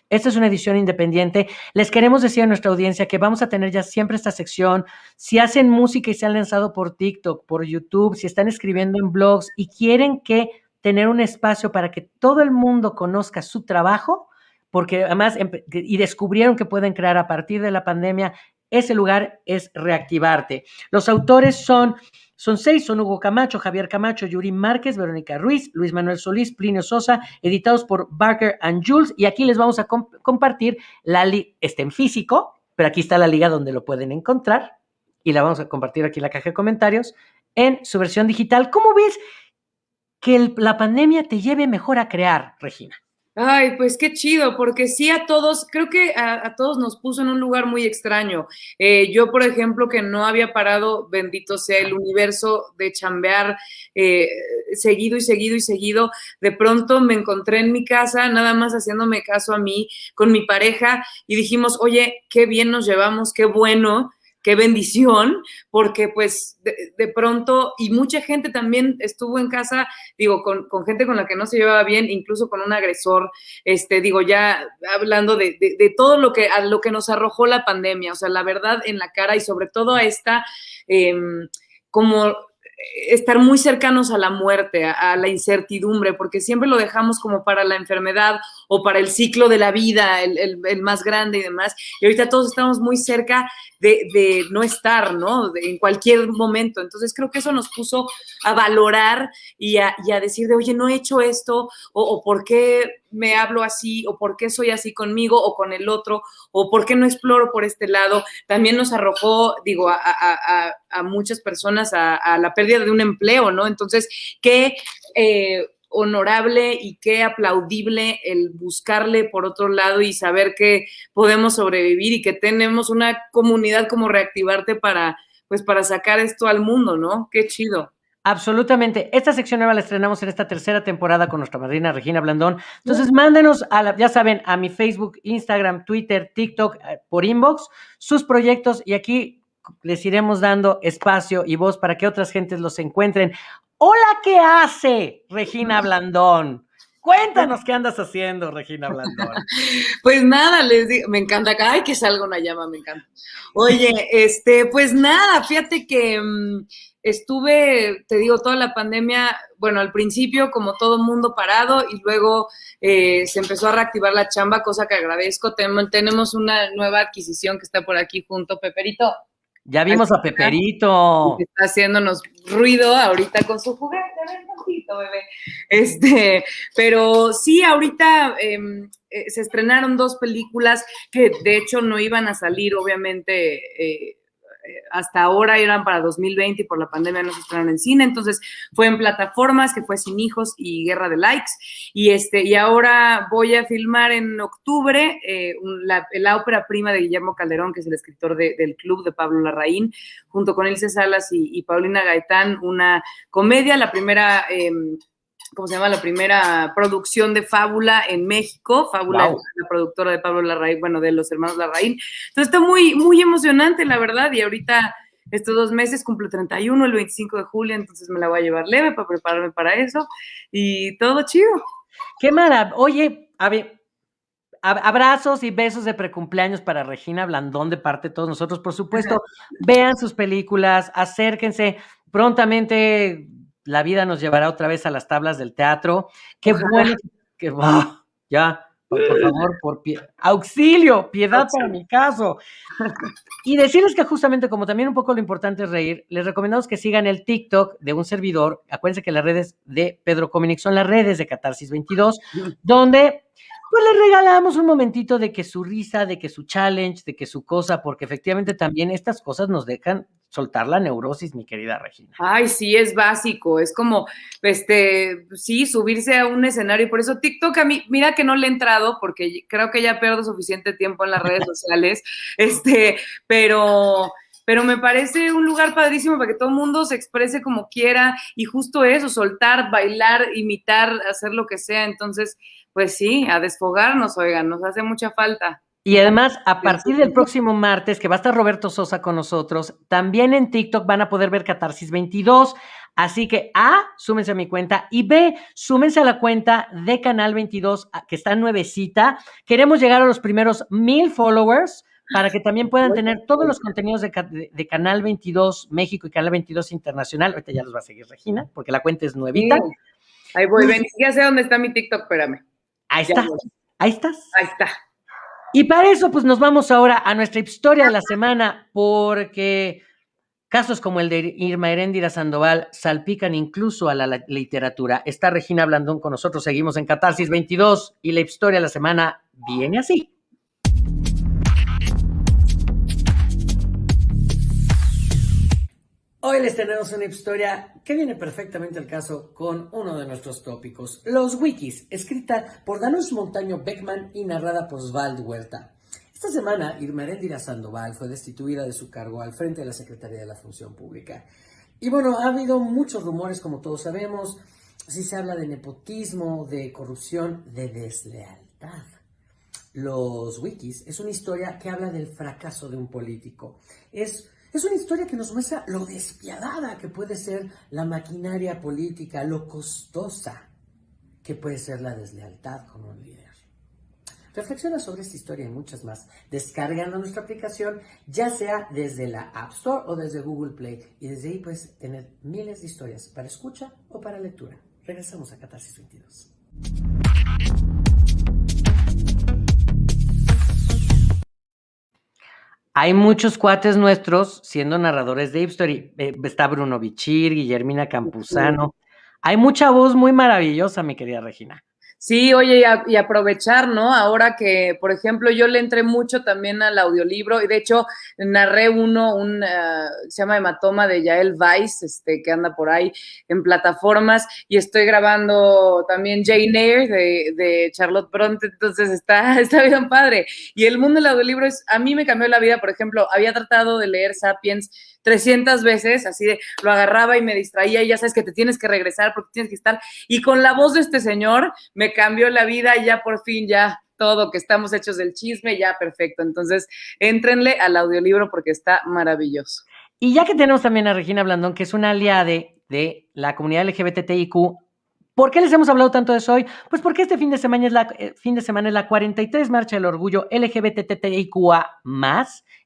Esta es una edición independiente. Les queremos decir a nuestra audiencia que vamos a tener ya siempre esta sección. Si hacen música y se han lanzado por TikTok, por YouTube, si están escribiendo en blogs y quieren que tener un espacio para que todo el mundo conozca su trabajo, porque además, y descubrieron que pueden crear a partir de la pandemia, ese lugar es reactivarte. Los autores son, son seis, son Hugo Camacho, Javier Camacho, Yuri Márquez, Verónica Ruiz, Luis Manuel Solís, Plinio Sosa, editados por Barker and Jules, y aquí les vamos a compartir la está en físico, pero aquí está la liga donde lo pueden encontrar, y la vamos a compartir aquí en la caja de comentarios, en su versión digital. ¿Cómo ves? Que la pandemia te lleve mejor a crear, Regina? Ay, pues qué chido, porque sí a todos, creo que a, todos nos puso en un lugar muy extraño. Eh, yo, por ejemplo, que no había parado, bendito sea el universo, de chambear eh, seguido y seguido y seguido, de pronto me encontré en mi casa, nada más haciéndome caso a mí, con mi pareja, y dijimos, oye, qué bien nos llevamos, qué bueno qué bendición, porque pues de, pronto, y mucha gente también estuvo en casa, digo, con, gente con la que no se llevaba bien, incluso con un agresor, este, digo, ya hablando de, todo lo que, a lo que nos arrojó la pandemia, o sea, la verdad en la cara y sobre todo a esta, em, como estar muy cercanos a la muerte, a, la incertidumbre, porque siempre lo dejamos como para la enfermedad o para el ciclo de la vida, el, más grande y demás. Y ahorita todos estamos muy cerca de, no estar, ¿no? en cualquier momento. Entonces creo que eso nos puso a valorar y a, decir de, oye, no he hecho esto, o, por qué me hablo así o por qué soy así conmigo o con el otro o por qué no exploro por este lado. También nos arrojó, digo, a, muchas personas a, la pérdida de un empleo, ¿no? Entonces, qué eh, honorable y qué aplaudible el buscarle por otro lado y saber que podemos sobrevivir y que tenemos una comunidad como reactivarte para, pues, para sacar esto al mundo, ¿no? Qué chido. Absolutamente. Esta sección nueva la estrenamos en esta tercera temporada con nuestra madrina Regina Blandón. Entonces, mándenos, a la, ya saben, a mi Facebook, Instagram, Twitter, TikTok, eh, por inbox, sus proyectos y aquí les iremos dando espacio y voz para que otras gentes los encuentren. Hola, ¿qué hace Regina Blandón? Cuéntanos qué andas haciendo, Regina Blandón. Pues nada, les digo, me encanta ay, que salga una llama, me encanta. Oye, este, pues nada, fíjate que mm, estuve, te digo, toda la pandemia, bueno, al principio como todo mundo parado y luego eh, se empezó a reactivar la chamba, cosa que agradezco. tenemos una nueva adquisición que está por aquí junto, Peperito. Ya vimos a Peperito. Está haciéndonos ruido ahorita con su juguete, ven tantito, bebé. Este, pero sí, ahorita em, eh, se estrenaron dos películas que de hecho no iban a salir, obviamente, eh, hasta ahora eran para 2020 y por la pandemia no se estrenaron en cine, entonces fue en plataformas que fue Sin Hijos y Guerra de Likes. Y este y ahora voy a filmar en octubre eh, la, ópera prima de Guillermo Calderón, que es el escritor del Club de Pablo Larraín, junto con Ilse Salas y, Paulina Gaitán, una comedia, la primera em, ¿cómo se llama? La primera producción de Fábula en México. Fábula es la productora de Pablo Larraín, bueno, de los hermanos Larraín. Entonces está muy, muy emocionante, la verdad, y ahorita estos dos meses cumple 31, el 25 de julio, entonces me la voy a llevar leve para prepararme para eso y todo chido. Qué maravilla. Oye, a ver, abrazos y besos de precumpleaños para Regina Blandón de parte de todos nosotros. Por supuesto, vean sus películas, acérquense. Prontamente la vida nos llevará otra vez a las tablas del teatro. Qué bueno que va, ya, por, favor, por pie, auxilio, piedad para mi caso. Y decirles que justamente como también un poco lo importante es reír, les recomendamos que sigan el TikTok de un servidor. Acuérdense que las redes de Pedro Cominic son las redes de Catarsis 22, donde pues le regalamos un momentito de que su risa, de que su challenge, de que su cosa, porque efectivamente también estas cosas nos dejan soltar la neurosis, mi querida Regina. Ay, sí, es básico, es como, este, sí, subirse a un escenario, por eso TikTok a mí, mira que no le he entrado, porque creo que ya pierdo suficiente tiempo en las redes sociales, este, pero pero me parece un lugar padrísimo para que todo el mundo se exprese como quiera y justo eso, soltar, bailar, imitar, hacer lo que sea. Entonces, pues sí, a desfogarnos, oigan, nos hace mucha falta. Y además, a partir del próximo martes, que va a estar Roberto Sosa con nosotros, también en TikTok van a poder ver Catarsis 22. Así que A, súmense a mi cuenta y B, súmense a la cuenta de Canal 22, que está nuevecita. Queremos llegar a los primeros mil followers para que también puedan tener todos los contenidos de, Canal 22 México y Canal 22 Internacional. Ahorita ya los va a seguir Regina, porque la cuenta es nuevita. Ahí voy, ven, ya sé dónde está mi TikTok, espérame. Ahí está. Ahí estás. Ahí está. Y para eso, pues nos vamos ahora a nuestra historia de la semana, porque casos como el de Irma Heréndira Sandoval salpican incluso a la, literatura. Está Regina Blandón con nosotros, seguimos en Catarsis 22 y la historia de la semana viene así. Hoy les tenemos una historia que viene perfectamente al caso con uno de nuestros tópicos, los wikis, escrita por Danush Montaño Beckman y narrada por Osvaldo Huerta. Esta semana, Irma Erendira Sandoval fue destituida de su cargo al frente de la Secretaría de la Función Pública. Y bueno, ha habido muchos rumores, como todos sabemos, si se habla de nepotismo, de corrupción, de deslealtad. Los wikis es una historia que habla del fracaso de un político. Es es una historia que nos muestra lo despiadada que puede ser la maquinaria política, lo costosa que puede ser la deslealtad con un líder. Reflexiona sobre esta historia y muchas más descargando nuestra aplicación, ya sea desde la App Store o desde Google Play. Y desde ahí puedes tener miles de historias para escucha o para lectura. Regresamos a Catarsis 22. Hay muchos cuates nuestros siendo narradores de Story. Eh, está Bruno Bichir, Guillermina Campuzano. Hay mucha voz muy maravillosa, mi querida Regina. Sí, oye, y, aprovechar, ¿no? Ahora que, por ejemplo, yo le entré mucho también al audiolibro y de hecho narré uno, un, eh, se llama Hematoma de Yael Weiss, este, que anda por ahí en plataformas y estoy grabando también Jane Eyre de, de Charlotte Bronte, entonces está, está bien padre. Y el mundo del audiolibro es, a mí me cambió la vida, por ejemplo, había tratado de leer Sapiens 300 veces, así de lo agarraba y me distraía y ya sabes que te tienes que regresar porque tienes que estar. Y con la voz de este señor me cambió la vida y ya por fin ya todo, que estamos hechos del chisme, ya perfecto. Entonces, éntrenle al audiolibro porque está maravilloso. Y ya que tenemos también a Regina Blandón, que es una aliada de, de la comunidad LGBTIQ, ¿Por qué les hemos hablado tanto de eso hoy? Pues porque este fin de semana es la, eh, fin de semana es la 43 Marcha del Orgullo LGBTTIQA+.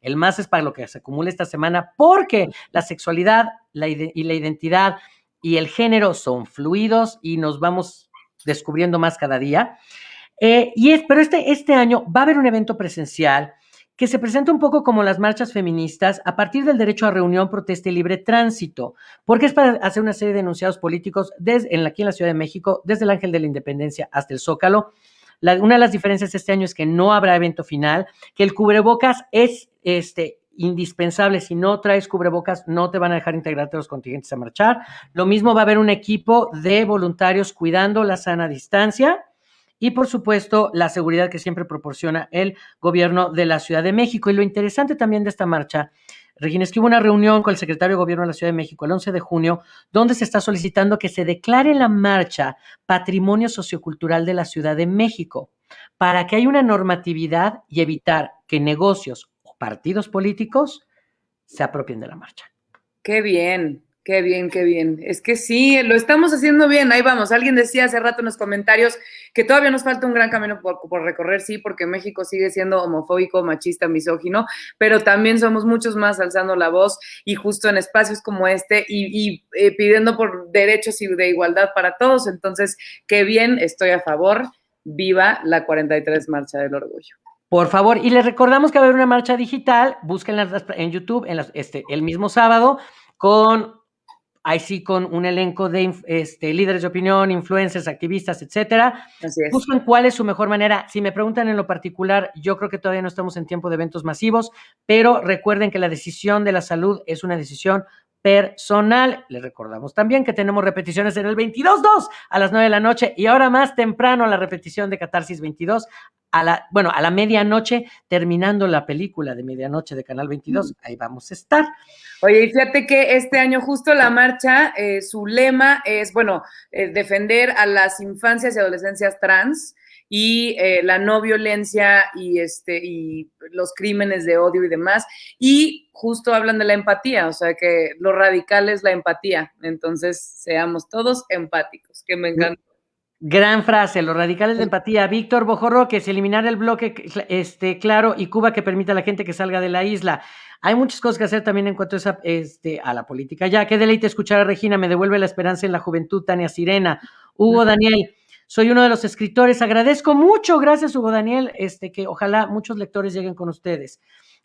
El más es para lo que se acumula esta semana porque la sexualidad la y la identidad y el género son fluidos y nos vamos descubriendo más cada día. Eh, y es, pero este, este año va a haber un evento presencial que se presenta un poco como las marchas feministas a partir del derecho a reunión, protesta y libre tránsito, porque es para hacer una serie de enunciados políticos desde, en, aquí en la Ciudad de México, desde el Ángel de la Independencia hasta el Zócalo. una de las diferencias este año es que no habrá evento final, que el cubrebocas es este, indispensable. Si no traes cubrebocas, no te van a dejar integrarte a los contingentes a marchar. Lo mismo va a haber un equipo de voluntarios cuidando la sana distancia y por supuesto la seguridad que siempre proporciona el gobierno de la Ciudad de México. Y lo interesante también de esta marcha, Regina, es que hubo una reunión con el secretario de Gobierno de la Ciudad de México el 11 de junio, donde se está solicitando que se declare la marcha patrimonio sociocultural de la Ciudad de México, para que haya una normatividad y evitar que negocios o partidos políticos se apropien de la marcha. Qué bien, Qué bien, qué bien. Es que sí, lo estamos haciendo bien. Ahí vamos. Alguien decía hace rato en los comentarios que todavía nos falta un gran camino por, recorrer, sí, porque México sigue siendo homofóbico, machista, misógino, pero también somos muchos más alzando la voz y justo en espacios como este y, eh, pidiendo por derechos y de igualdad para todos. Entonces, qué bien, estoy a favor. Viva la 43 Marcha del Orgullo. Por favor, y les recordamos que va a haber una marcha digital, búsquenla en YouTube en este, el mismo sábado con ahí sí con un elenco de este, líderes de opinión, influencers, activistas, etcétera. Buscan cuál es su mejor manera. Si me preguntan en lo particular, yo creo que todavía no estamos en tiempo de eventos masivos, pero recuerden que la decisión de la salud es una decisión personal. Les recordamos también que tenemos repeticiones en el 22.2 a las 9 de la noche y ahora más temprano la repetición de Catarsis 22 a la, bueno, a la medianoche, terminando la película de medianoche de Canal 22, mm. ahí vamos a estar. Oye, y fíjate que este año justo la marcha, eh, su lema es, bueno, eh, defender a las infancias y adolescencias trans y eh, la no violencia y, este, y los crímenes de odio y demás. Y justo hablan de la empatía, o sea que lo radical es la empatía. Entonces, seamos todos empáticos, que me encanta. Gran frase, los radicales de empatía. Víctor Bojorro, que es eliminar el bloque este, claro y Cuba que permita a la gente que salga de la isla. Hay muchas cosas que hacer también en cuanto a, esa, este, a la política. Ya, qué deleite escuchar a Regina, me devuelve la esperanza en la juventud, Tania Sirena. Hugo Daniel, soy uno de los escritores. Agradezco mucho, gracias Hugo Daniel, este, que ojalá muchos lectores lleguen con ustedes.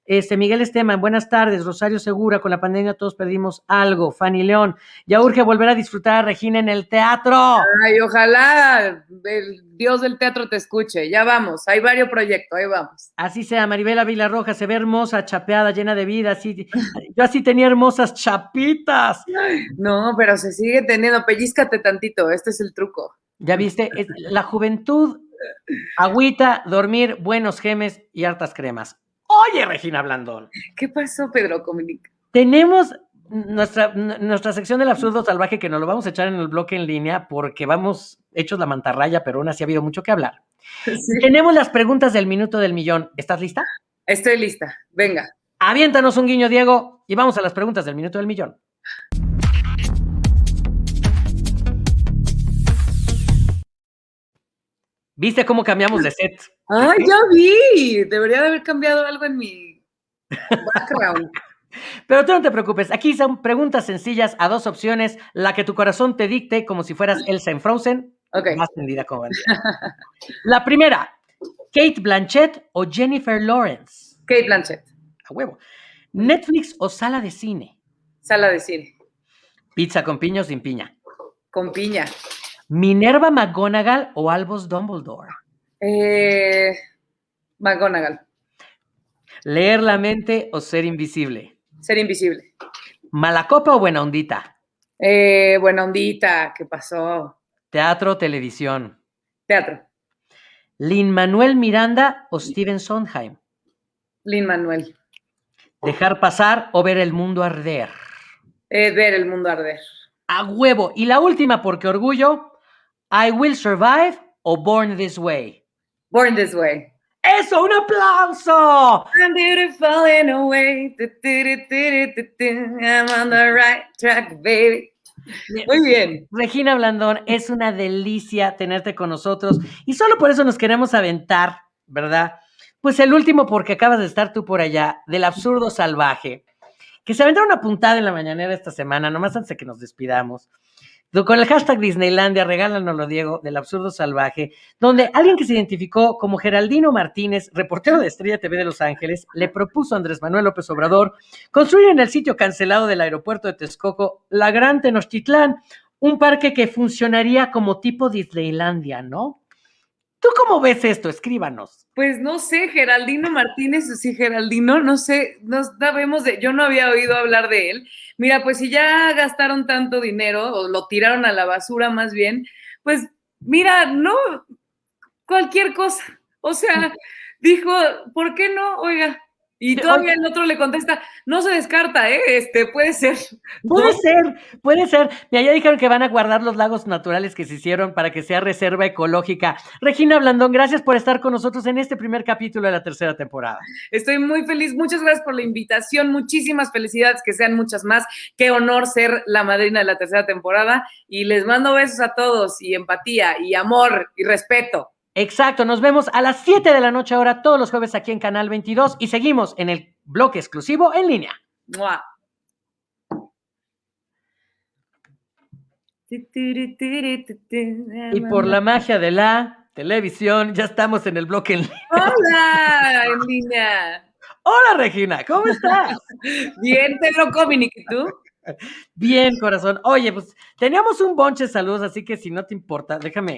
Este, Miguel Esteban, buenas tardes. Rosario Segura, con la pandemia todos perdimos algo. Fanny León, ya urge volver a disfrutar a Regina en el teatro. Ay, ojalá el Dios del teatro te escuche. Ya vamos, hay varios proyectos, ahí vamos. Así sea, Maribela Roja, se ve hermosa, chapeada, llena de vida. Así, yo así tenía hermosas chapitas. No, pero se sigue teniendo, pellizcate tantito, este es el truco. Ya viste, la juventud, agüita, dormir, buenos gemes y hartas cremas. Oye, Regina Blandón. ¿Qué pasó, Pedro Comunica? Tenemos nuestra, nuestra sección del absurdo salvaje que nos lo vamos a echar en el bloque en línea porque vamos hechos la mantarraya, pero aún así ha habido mucho que hablar. Tenemos las preguntas del minuto del millón. ¿Estás lista? Estoy lista. Venga. Aviéntanos un guiño, Diego, y vamos a las preguntas del minuto del millón. ¿Viste cómo cambiamos de set? ¡Ay, ya vi! Debería de haber cambiado algo en mi background. Pero tú no te preocupes, aquí son preguntas sencillas a dos opciones, la que tu corazón te dicte como si fueras Elsa en Frozen, okay. más tendida como La primera, Kate Blanchett o Jennifer Lawrence. Kate Blanchett. A huevo. Netflix o sala de cine. Sala de cine. Pizza con piña o sin piña. Con piña. ¿Minerva McGonagall o Albus Dumbledore? Eh, McGonagall. ¿Leer la mente o ser invisible? Ser invisible. ¿Mala copa o buena ondita? Eh, buena ondita, ¿qué pasó? ¿Teatro o televisión? Teatro. ¿Lin Manuel Miranda o Steven Sondheim? Lin Manuel. ¿Dejar pasar o ver el mundo arder? Eh, ver el mundo arder. A huevo. Y la última, porque orgullo, I Will Survive o Born This Way? Born This Way. ¡Eso! ¡Un aplauso! I'm beautiful in a way. I'm on the right track, baby. Muy bien. Regina Blandón, es una delicia tenerte con nosotros y solo por eso nos queremos aventar, ¿verdad? Pues el último, porque acabas de estar tú por allá, del absurdo salvaje, que se aventó una puntada en la mañanera esta semana, nomás antes de que nos despidamos. Con el hashtag Disneylandia, regálanoslo, Diego, del absurdo salvaje, donde alguien que se identificó como Geraldino Martínez, reportero de Estrella TV de Los Ángeles, le propuso a Andrés Manuel López Obrador construir en el sitio cancelado del aeropuerto de Texcoco, la Gran Tenochtitlán, un parque que funcionaría como tipo Disneylandia, ¿no? ¿Tú cómo ves esto? Escríbanos. Pues no sé, Geraldino Martínez, sí, Geraldino, no sé, no sabemos de, yo no había oído hablar de él. Mira, pues si ya gastaron tanto dinero, o lo tiraron a la basura más bien, pues mira, no, cualquier cosa. O sea, dijo, ¿por qué no? Oiga, y todavía el otro le contesta, no se descarta, ¿eh? Este, puede ser. Puede ser, puede ser. Y ya dijeron que van a guardar los lagos naturales que se hicieron para que sea reserva ecológica. Regina Blandón, gracias por estar con nosotros en este primer capítulo de la tercera temporada. Estoy muy feliz. Muchas gracias por la invitación. Muchísimas felicidades, que sean muchas más. Qué honor ser la madrina de la tercera temporada. Y les mando besos a todos y empatía y amor y respeto. Exacto, nos vemos a las 7 de la noche ahora todos los jueves aquí en Canal 22 y seguimos en el bloque exclusivo en línea. Y por la magia de la televisión, ya estamos en el bloque en línea. Hola, en línea. Hola, Regina, ¿cómo estás? Bien, Pedro Cominic, ¿y tú? Bien, corazón. Oye, pues teníamos un bonche de saludos, así que si no te importa, déjame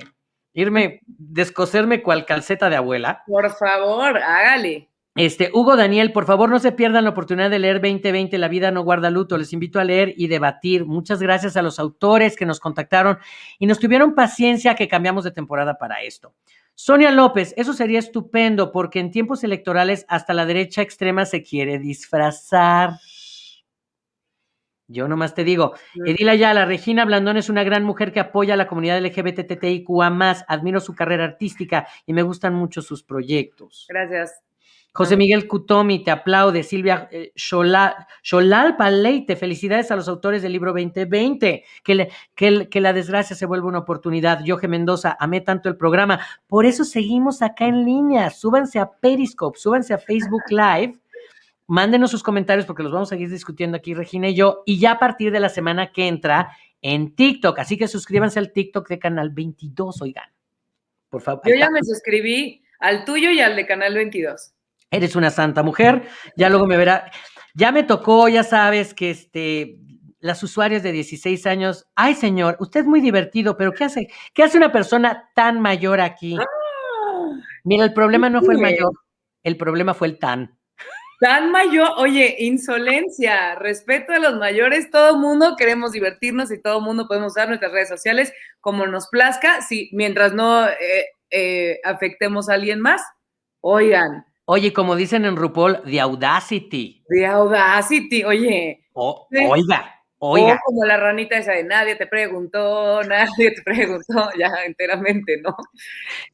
irme, descoserme cual calceta de abuela. Por favor, hágale. Este, Hugo Daniel, por favor no se pierdan la oportunidad de leer 2020, La vida no guarda luto. Les invito a leer y debatir. Muchas gracias a los autores que nos contactaron y nos tuvieron paciencia que cambiamos de temporada para esto. Sonia López, eso sería estupendo porque en tiempos electorales hasta la derecha extrema se quiere disfrazar. Yo nomás te digo, Edila Ayala, Regina Blandón es una gran mujer que apoya a la comunidad LGBTTIQA+, admiro su carrera artística y me gustan mucho sus proyectos. Gracias. José Miguel Cutomi, te aplaude. Silvia eh, Paleite, felicidades a los autores del libro 2020. Que, que, que, la desgracia se vuelva una oportunidad. Yoje Mendoza, amé tanto el programa. Por eso seguimos acá en línea. Súbanse a Periscope, súbanse a Facebook Live Mándenos sus comentarios porque los vamos a seguir discutiendo aquí, Regina y yo. Y ya a partir de la semana que entra en TikTok. Así que suscríbanse al TikTok de Canal 22, oigan. Por favor. Yo ya me suscribí al tuyo y al de Canal 22. Eres una santa mujer. Ya luego me verá. Ya me tocó, ya sabes que este, las usuarias de 16 años, ay señor, usted es muy divertido, pero ¿qué hace? ¿Qué hace una persona tan mayor aquí? Ah, Mira, el problema no fue el mayor, el problema fue el tan. Tan mayor, oye, insolencia, respeto a los mayores, todo mundo queremos divertirnos y todo mundo podemos usar nuestras redes sociales como nos plazca, si, mientras no eh, eh, afectemos a alguien más. Oigan. Oye, como dicen en RuPaul, the audacity. The audacity, oye. Oiga, oiga. como la ranita esa de nadie te preguntó, nadie te preguntó, ya enteramente, ¿no?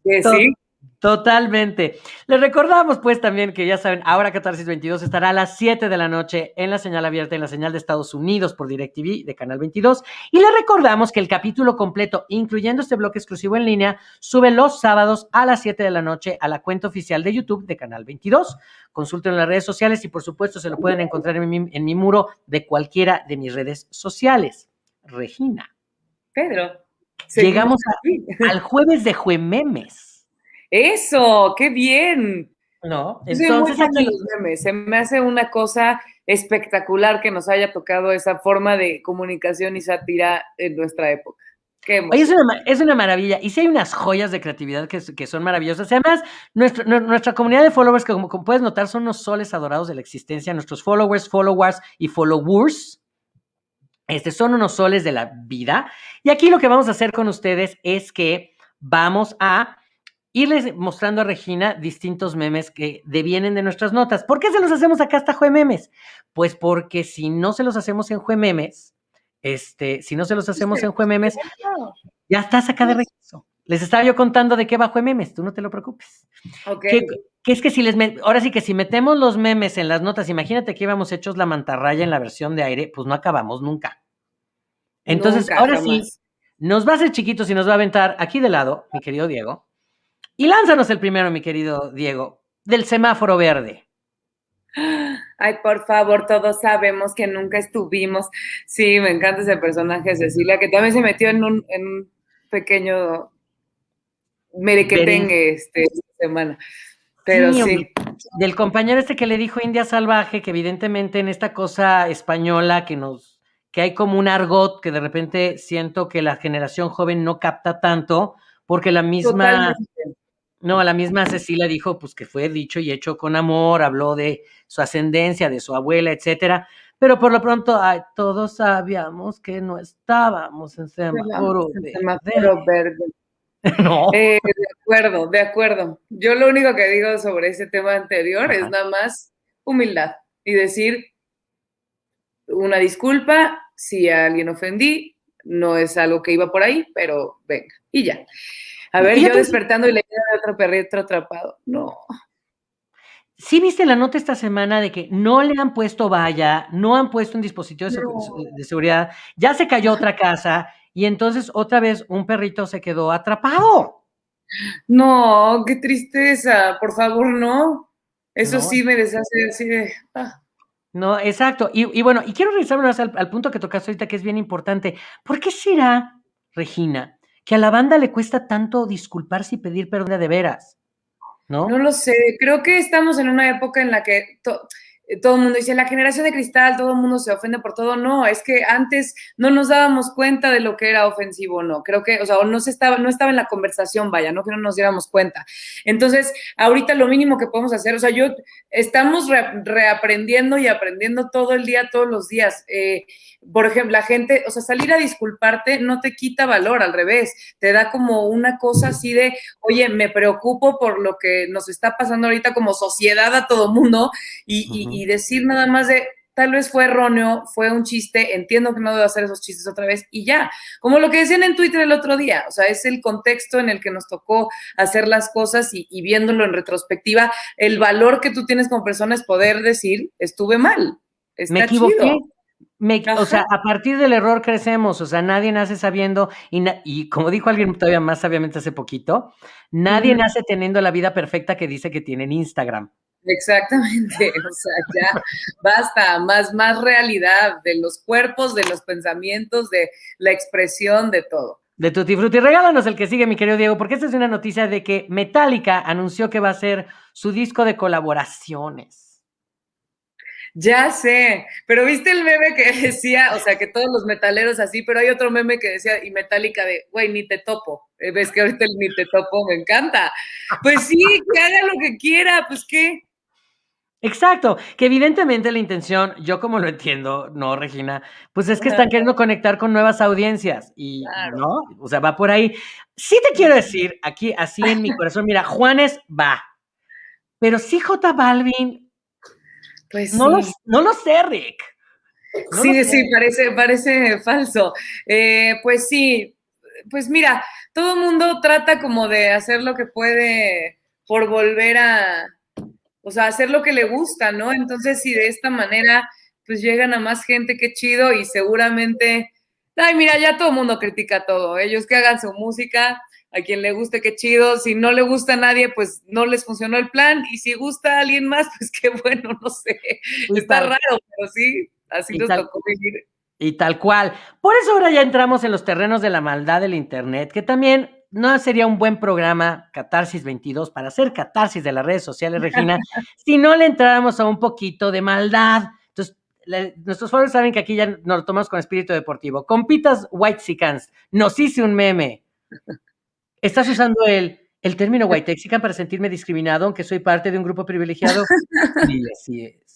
Que sí, Totalmente. Les recordamos pues también que ya saben, ahora Catarsis 22 estará a las 7 de la noche en la señal abierta en la señal de Estados Unidos por DirecTV de Canal 22. Y les recordamos que el capítulo completo, incluyendo este bloque exclusivo en línea, sube los sábados a las 7 de la noche a la cuenta oficial de YouTube de Canal 22. Consulten en las redes sociales y por supuesto se lo pueden encontrar en mi, en mi muro de cualquiera de mis redes sociales. Regina. Pedro. Llegamos al jueves de Juememes. Eso, qué bien. No, entonces los memes. Se me hace una cosa espectacular que nos haya tocado esa forma de comunicación y sátira en nuestra época. Oye, es, una, es una, maravilla. Y sí hay unas joyas de creatividad que, que son maravillosas. Además, nuestro, nuestra comunidad de followers, que como, como, puedes notar, son unos soles adorados de la existencia. Nuestros followers, followers y followers, este, son unos soles de la vida. Y aquí lo que vamos a hacer con ustedes es que vamos a irles mostrando a Regina distintos memes que devienen de nuestras notas. ¿Por qué se los hacemos acá hasta Juememes? Pues porque si no se los hacemos en Juememes, este, si no se los hacemos en Juememes, ya estás acá de regreso. Les estaba yo contando de qué va Juememes, tú no te lo preocupes. Okay. Que, es que si les, ahora sí que si metemos los memes en las notas, imagínate que íbamos hechos la mantarraya en la versión de aire, pues no acabamos nunca. Entonces, ahora sí, nos va a hacer chiquitos y nos va a aventar aquí de lado, mi querido Diego. Y lánzanos el primero, mi querido Diego, del semáforo verde. Ay, por favor, todos sabemos que nunca estuvimos. Sí, me encanta ese personaje, Cecilia, que también se metió en un, en un pequeño merequetengue este, esta semana. Pero sí, Del compañero este que le dijo India Salvaje, que evidentemente en esta cosa española que nos, que hay como un argot que de repente siento que la generación joven no capta tanto, porque la misma, no, la misma Cecilia dijo pues que fue dicho y hecho con amor, habló de su ascendencia, de su abuela, etcétera. Pero por lo pronto, ay, todos sabíamos que no estábamos en semáforo verde. no. Eh, de acuerdo, de acuerdo. Yo lo único que digo sobre ese tema anterior es nada más humildad y decir una disculpa si a alguien ofendí, no es algo que iba por ahí, pero venga, y ya. A ver, yo despertando y le de otro perrito atrapado. No. ¿Sí viste la nota esta semana de que no le han puesto valla, no han puesto un dispositivo de seguridad, ya se cayó otra casa y entonces otra vez un perrito se quedó atrapado? No, qué tristeza, por favor, no. Eso sí me deshace así de... Ah. No, exacto. Y, bueno, y quiero regresar al, al punto que tocaste ahorita, que es bien importante. ¿Por qué será, Regina, que a la banda le cuesta tanto disculparse y pedir perdón de veras? ¿No? No lo sé. Creo que estamos en una época en la que todo el mundo dice, la generación de cristal, todo el mundo se ofende por todo. No, es que antes no nos dábamos cuenta de lo que era ofensivo no. Creo que, o sea, no, se estaba, no estaba en la conversación, vaya, no que no nos diéramos cuenta. Entonces, ahorita lo mínimo que podemos hacer, o sea, yo, estamos reaprendiendo y aprendiendo todo el día, todos los días. Eh, por ejemplo, la gente, o sea, salir a disculparte no te quita valor, al revés, te da como una cosa así de, oye, me preocupo por lo que nos está pasando ahorita como sociedad a todo mundo y, decir nada más de, tal vez fue erróneo, fue un chiste, entiendo que no debo hacer esos chistes otra vez y ya. Como lo que decían en Twitter el otro día, o sea, es el contexto en el que nos tocó hacer las cosas y, viéndolo en retrospectiva, el valor que tú tienes como persona es poder decir, estuve mal. Está me equivoqué o sea, a partir del error crecemos, o sea, nadie nace sabiendo, y, y como dijo alguien todavía más sabiamente hace poquito, nadie nace teniendo la vida perfecta que dice que tiene en Instagram. Exactamente, o sea, ya basta, más, más realidad de los cuerpos, de los pensamientos, de la expresión, de todo. De Tutti Frutti. Regálanos el que sigue, mi querido Diego, porque esta es una noticia de que Metallica anunció que va a ser su disco de colaboraciones. Ya sé, pero viste el meme que decía, o sea, que todos los metaleros así, pero hay otro meme que decía, y metálica de, güey, ni te topo. Eh, Ves que ahorita el ni te topo me encanta. Pues sí, que haga lo que quiera, pues qué. Exacto, que evidentemente la intención, yo como lo entiendo, no, Regina, pues es que están queriendo conectar con nuevas audiencias y, ¿no? O sea, va por ahí. Sí te quiero decir, aquí, así en mi corazón, mira, Juanes va, pero sí J Balvin, pues no, lo, no lo sé, Rick. sí, sí, parece, parece falso. Eh, pues sí, pues mira, todo el mundo trata como de hacer lo que puede por volver a, o sea, hacer lo que le gusta, ¿no? Entonces, si de esta manera, pues llegan a más gente, qué chido, y seguramente, ay, mira, ya todo el mundo critica todo, ellos que hagan su música, a quien le guste, qué chido. Si no le gusta a nadie, pues no les funcionó el plan. Y si gusta a alguien más, pues qué bueno, no sé. Está raro, pero sí, así nos tocó vivir. Y tal cual. Por eso ahora ya entramos en los terrenos de la maldad del Internet, que también no sería un buen programa, Catarsis 22, para hacer catarsis de las redes sociales, Regina, si no le entráramos a un poquito de maldad. Entonces, nuestros foros saben que aquí ya nos lo tomamos con espíritu deportivo. Compitas White Sicans, nos hice un meme. ¿Estás usando el, el término white texican para sentirme discriminado, aunque soy parte de un grupo privilegiado? Sí, así es.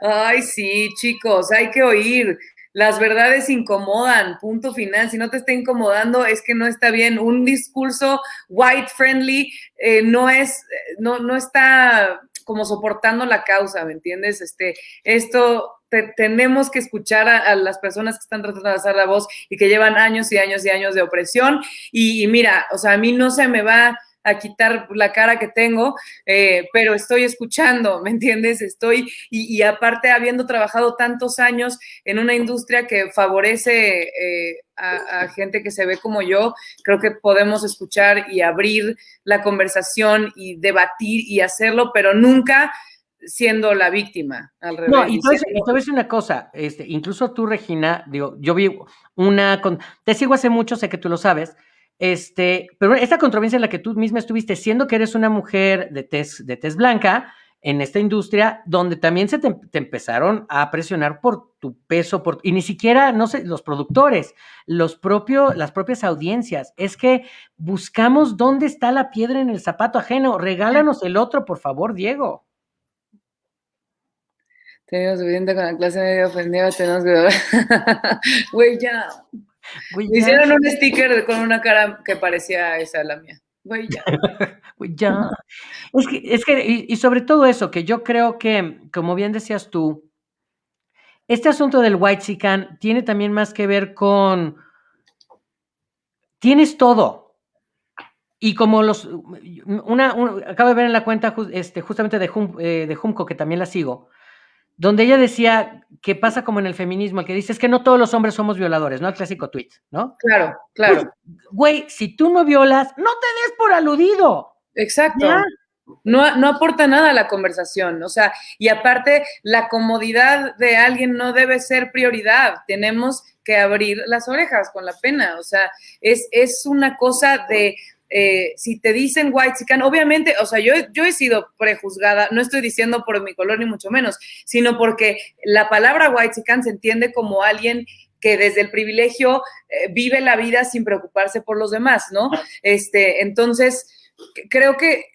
Ay, sí, chicos, hay que oír. Las verdades incomodan, punto final. Si no te está incomodando, es que no está bien. Un discurso white friendly eh, no es, no, no está como soportando la causa, ¿me entiendes? Este, esto tenemos que escuchar a, las personas que están tratando de hacer la voz y que llevan años y años y años de opresión. Y, mira, o sea, a mí no se me va a quitar la cara que tengo, eh, pero estoy escuchando, ¿me entiendes? Estoy, y, aparte habiendo trabajado tantos años en una industria que favorece eh, a, gente que se ve como yo, creo que podemos escuchar y abrir la conversación y debatir y hacerlo, pero nunca siendo la víctima al revés. No, y te voy una cosa, este, incluso tú, Regina, digo, yo vi una, te sigo hace mucho, sé que tú lo sabes, este, pero esta controversia en la que tú misma estuviste, siendo que eres una mujer de tez, blanca en esta industria, donde también se te, empezaron a presionar por tu peso, y ni siquiera, no sé, los productores, los propios, las propias audiencias, es que buscamos dónde está la piedra en el zapato ajeno, regálanos el otro, por favor, Diego. Tenemos suficiente con la clase media ofendida, tenemos que... Güey, ya. Hicieron un sticker con una cara que parecía esa la mía. Ya. Ya. Es que, es que y, sobre todo eso, que yo creo que, como bien decías tú, este asunto del white chican tiene también más que ver con... Tienes todo. Y como los... Una, acabo de ver en la cuenta este, justamente de, eh, de Junco, que también la sigo, donde ella decía que pasa como en el feminismo, que dice es que no todos los hombres somos violadores, ¿no? El clásico tweet, ¿no? Claro, claro. Pues, güey, si tú no violas, no te des por aludido. Exacto. No, no aporta nada a la conversación, o sea, y aparte, la comodidad de alguien no debe ser prioridad. Tenemos que abrir las orejas con la pena, o sea, es, es una cosa de eh, si te dicen white chican, obviamente, o sea, yo, yo he sido prejuzgada, no estoy diciendo por mi color ni mucho menos, sino porque la palabra white chican se entiende como alguien que desde el privilegio eh, vive la vida sin preocuparse por los demás, ¿no? Este, entonces, creo que,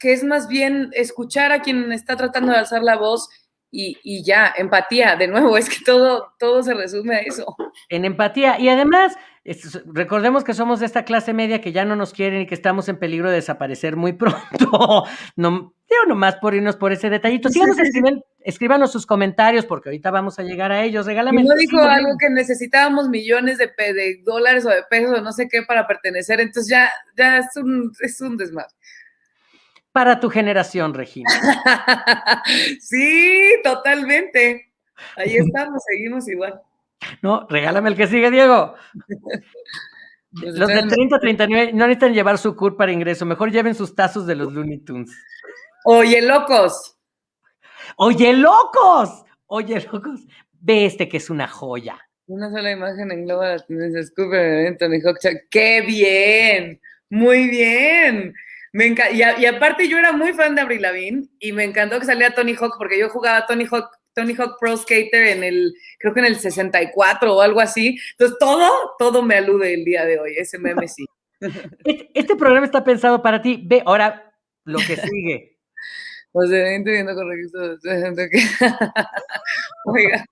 que es más bien escuchar a quien está tratando de alzar la voz y, y, ya, empatía, de nuevo, es que todo, todo se resume a eso. En empatía. Y además, recordemos que somos de esta clase media que ya no nos quieren y que estamos en peligro de desaparecer muy pronto. no, digo nomás por irnos por ese detallito. Síganos, escriben, escríbanos sus comentarios porque ahorita vamos a llegar a ellos. Regálame. No dijo algo que necesitábamos millones de, de, dólares o de pesos o no sé qué para pertenecer, entonces ya, ya es un, es un desmadre para tu generación, Regina. sí, totalmente. Ahí estamos, seguimos igual. No, regálame el que sigue, Diego. Pues los de 30 a 39 no necesitan llevar su CUR para ingreso, mejor lleven sus tazos de los Looney Tunes. Oye, locos. Oye, locos. Oye, locos. Ve este que es una joya. Una sola imagen en Global la tendencia Scooper Anthony ¡Qué bien! Muy bien. Me y, y, aparte yo era muy fan de Avril Lavigne y me encantó que saliera Tony Hawk porque yo jugaba Tony Hawk, Tony Hawk Pro Skater en el, creo que en el 64 o algo así. Entonces todo, todo me alude el día de hoy, ese meme sí. Este, este programa está pensado para ti. Ve ahora lo que sigue. O sea, viendo correcto. Oiga,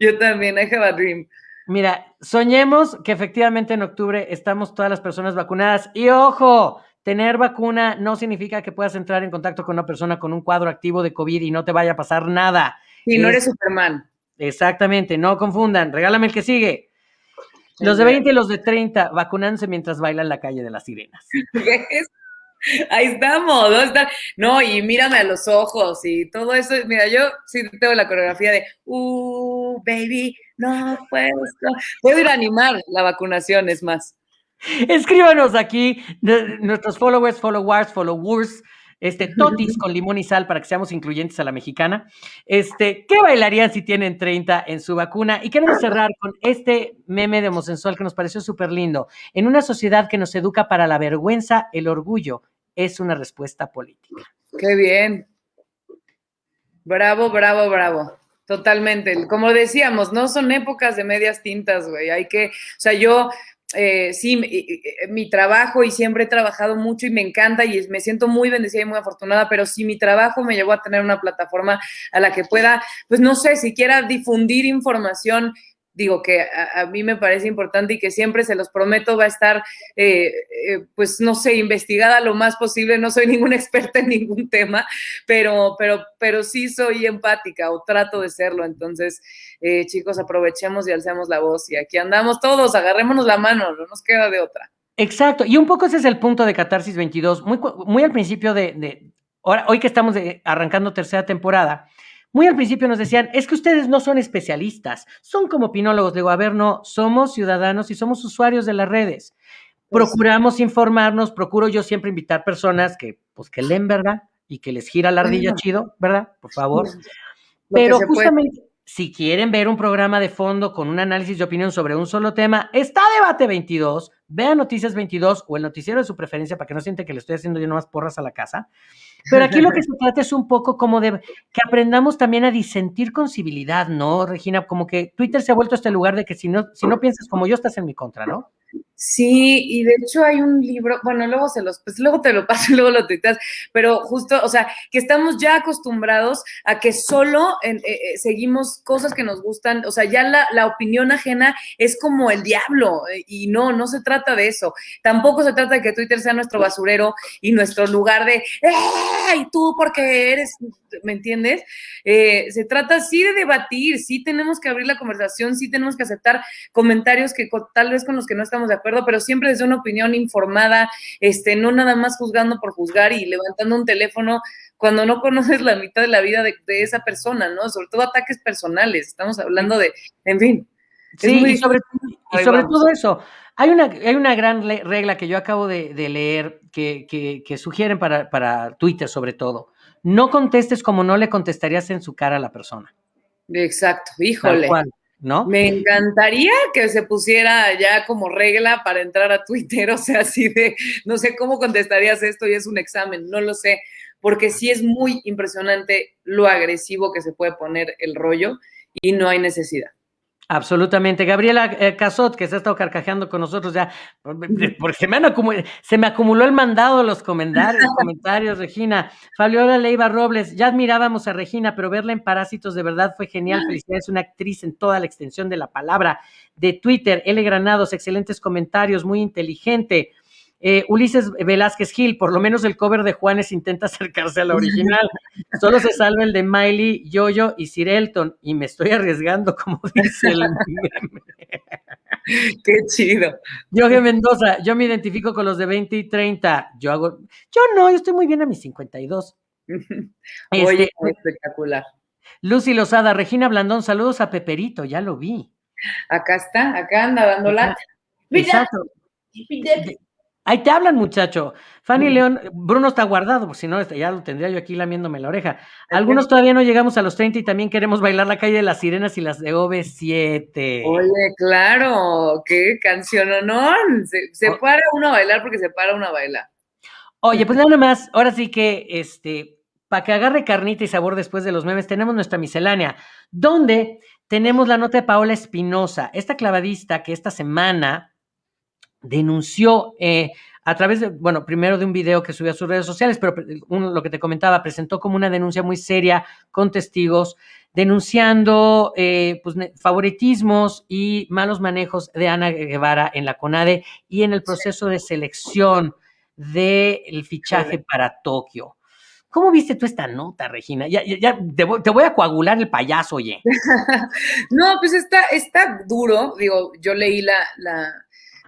yo también, I have a dream. Mira, soñemos que efectivamente en octubre estamos todas las personas vacunadas. Y ojo, Tener vacuna no significa que puedas entrar en contacto con una persona con un cuadro activo de COVID y no te vaya a pasar nada. Y no eres Superman. Exactamente, no confundan. Regálame el que sigue. Los de 20 y los de 30 vacunándose mientras bailan la calle de las sirenas. Ahí estamos, ¿no? no, y mírame a los ojos y todo eso. Mira, yo sí tengo la coreografía de, uh, baby, no puedo. Puedo ir a animar la vacunación, es más. Escríbanos aquí nuestros followers, followers, followers, este, totis con limón y sal para que seamos incluyentes a la mexicana. Este, ¿qué bailarían si tienen 30 en su vacuna? Y queremos cerrar con este meme de homosensual que nos pareció súper lindo. En una sociedad que nos educa para la vergüenza, el orgullo es una respuesta política. Qué bien. Bravo, bravo, bravo. Totalmente. Como decíamos, no son épocas de medias tintas, güey. Hay que, o sea, yo eh, sí, mi, trabajo y siempre he trabajado mucho y me encanta y me siento muy bendecida y muy afortunada, pero si mi trabajo me llevó a tener una plataforma a la que pueda, pues no sé, siquiera difundir información digo que a, mí me parece importante y que siempre se los prometo va a estar, eh, eh, pues no sé, investigada lo más posible. No soy ninguna experta en ningún tema, pero, pero, pero sí soy empática o trato de serlo. Entonces, eh, chicos, aprovechemos y alcemos la voz y aquí andamos todos, agarrémonos la mano, no nos queda de otra. Exacto, y un poco ese es el punto de Catarsis 22, muy, muy al principio de, de ahora, hoy que estamos arrancando tercera temporada, muy al principio nos decían, es que ustedes no son especialistas, son como opinólogos. Digo, a ver, no, somos ciudadanos y somos usuarios de las redes. Procuramos informarnos, procuro yo siempre invitar personas que, pues, que leen, ¿verdad? Y que les gira la ardilla chido, ¿verdad? Por favor. Pero justamente, si quieren ver un programa de fondo con un análisis de opinión sobre un solo tema, está Debate 22, vean Noticias 22 o el noticiero de su preferencia para que no siente que le estoy haciendo yo nomás porras a la casa. Pero aquí lo que se trata es un poco como de que aprendamos también a disentir con civilidad, ¿no, Regina? Como que Twitter se ha vuelto este lugar de que si no, si no piensas como yo, estás en mi contra, ¿no? Sí, y de hecho hay un libro, bueno, luego se los, pues luego te lo paso y luego lo tuiteas, pero justo, o sea, que estamos ya acostumbrados a que solo eh, eh, seguimos cosas que nos gustan, o sea, ya la, opinión ajena es como el diablo, eh, y no, no se trata de eso. Tampoco se trata de que Twitter sea nuestro basurero y nuestro lugar de, ¡ay, tú porque eres, ¿me entiendes? se trata sí de debatir, sí tenemos que abrir la conversación, sí tenemos que aceptar comentarios que tal vez con los que no estamos de acuerdo, pero siempre desde una opinión informada, este, no nada más juzgando por juzgar y levantando un teléfono cuando no conoces la mitad de la vida de, esa persona, ¿no? Sobre todo ataques personales, estamos hablando de, en fin. Sí, y sobre, todo eso, hay una, hay una gran regla que yo acabo de, leer que, que, sugieren para, para Twitter sobre todo. No contestes como no le contestarías en su cara a la persona. Exacto, híjole. Me encantaría que se pusiera ya como regla para entrar a Twitter, o sea, así de, no sé cómo contestarías esto y es un examen, no lo sé, porque sí es muy impresionante lo agresivo que se puede poner el rollo y no hay necesidad. Absolutamente. Gabriela eh, Casot, que se ha estado carcajeando con nosotros ya, porque me, se me acumuló el mandado de los comentarios, comentarios, Regina. Fabiola Leiva Robles, ya admirábamos a Regina, pero verla en Parásitos de verdad fue genial. Felicidades, una actriz en toda la extensión de la palabra. De Twitter, L. Granados, excelentes comentarios, muy inteligente. Eh, Ulises Velázquez Gil, por lo menos el cover de Juanes intenta acercarse a la original. Solo se salva el de Miley, Yoyo y Sir Elton. Y me estoy arriesgando, como dice el Qué chido. Yoge Mendoza, yo me identifico con los de 20 y 30. Yo hago, yo no, yo estoy muy bien a mis 52. Oye, este, espectacular. Lucy Lozada, Regina Blandón, saludos a Peperito, ya lo vi. Acá está, acá anda dando lata. Exacto. Ahí te hablan, muchacho. Fanny León, Bruno está guardado, porque si no, este, ya lo tendría yo aquí lamiéndome la oreja. Algunos todavía no llegamos a los 30 y también queremos bailar la calle de las sirenas y las de OV7. Oye, claro, qué canción honor. Se, se para uno a bailar porque se para uno a bailar. Oye, pues nada más, ahora sí que, este, para que agarre carnita y sabor después de los memes, tenemos nuestra miscelánea, donde tenemos la nota de Paola Espinosa, esta clavadista que esta semana denunció eh, a través de, bueno, primero de un video que subió a sus redes sociales, pero lo que te comentaba, presentó como una denuncia muy seria con testigos, denunciando eh, pues, favoritismos y malos manejos de Ana Guevara en la CONADE y en el proceso de selección del fichaje para Tokio. ¿Cómo viste tú esta nota, Regina? Ya, ya, te, voy, a coagular el payaso, oye. no, pues está, está duro. Digo, yo leí la,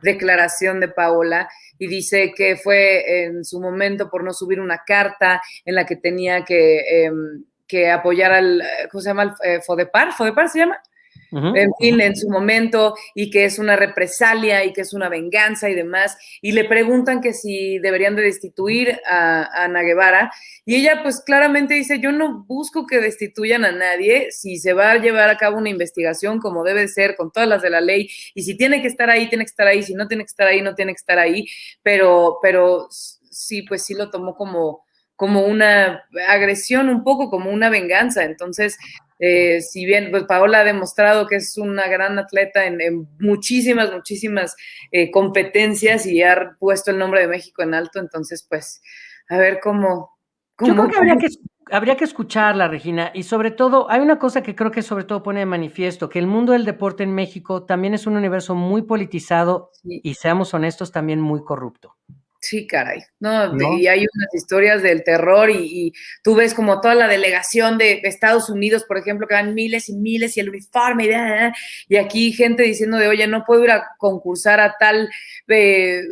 declaración de Paola y dice que fue en su momento por no subir una carta en la que tenía que, em, que apoyar al, ¿cómo se llama? Eh, Fodepar, ¿Fodepar se llama? En fin, en su momento, y que es una represalia y que es una venganza y demás, y le preguntan que si deberían de destituir a, Ana Guevara, y ella pues claramente dice, yo no busco que destituyan a nadie, si se va a llevar a cabo una investigación como debe ser, con todas las de la ley, y si tiene que estar ahí, tiene que estar ahí, si no tiene que estar ahí, no tiene que estar ahí, pero, pero sí, pues sí lo tomó como como una agresión, un poco como una venganza. Entonces, eh, si bien pues, Paola ha demostrado que es una gran atleta en, muchísimas, muchísimas eh, competencias y ha puesto el nombre de México en alto, entonces pues a ver cómo... Yo creo que habría, que habría que escucharla, Regina, y sobre todo, hay una cosa que creo que sobre todo pone de manifiesto, que el mundo del deporte en México también es un universo muy politizado y seamos honestos, también muy corrupto. Sí, caray. No, y hay unas historias del terror y, tú ves como toda la delegación de Estados Unidos, por ejemplo, que van miles y miles y el uniforme y, y aquí gente diciendo de, oye, no puedo ir a concursar a tal, eh,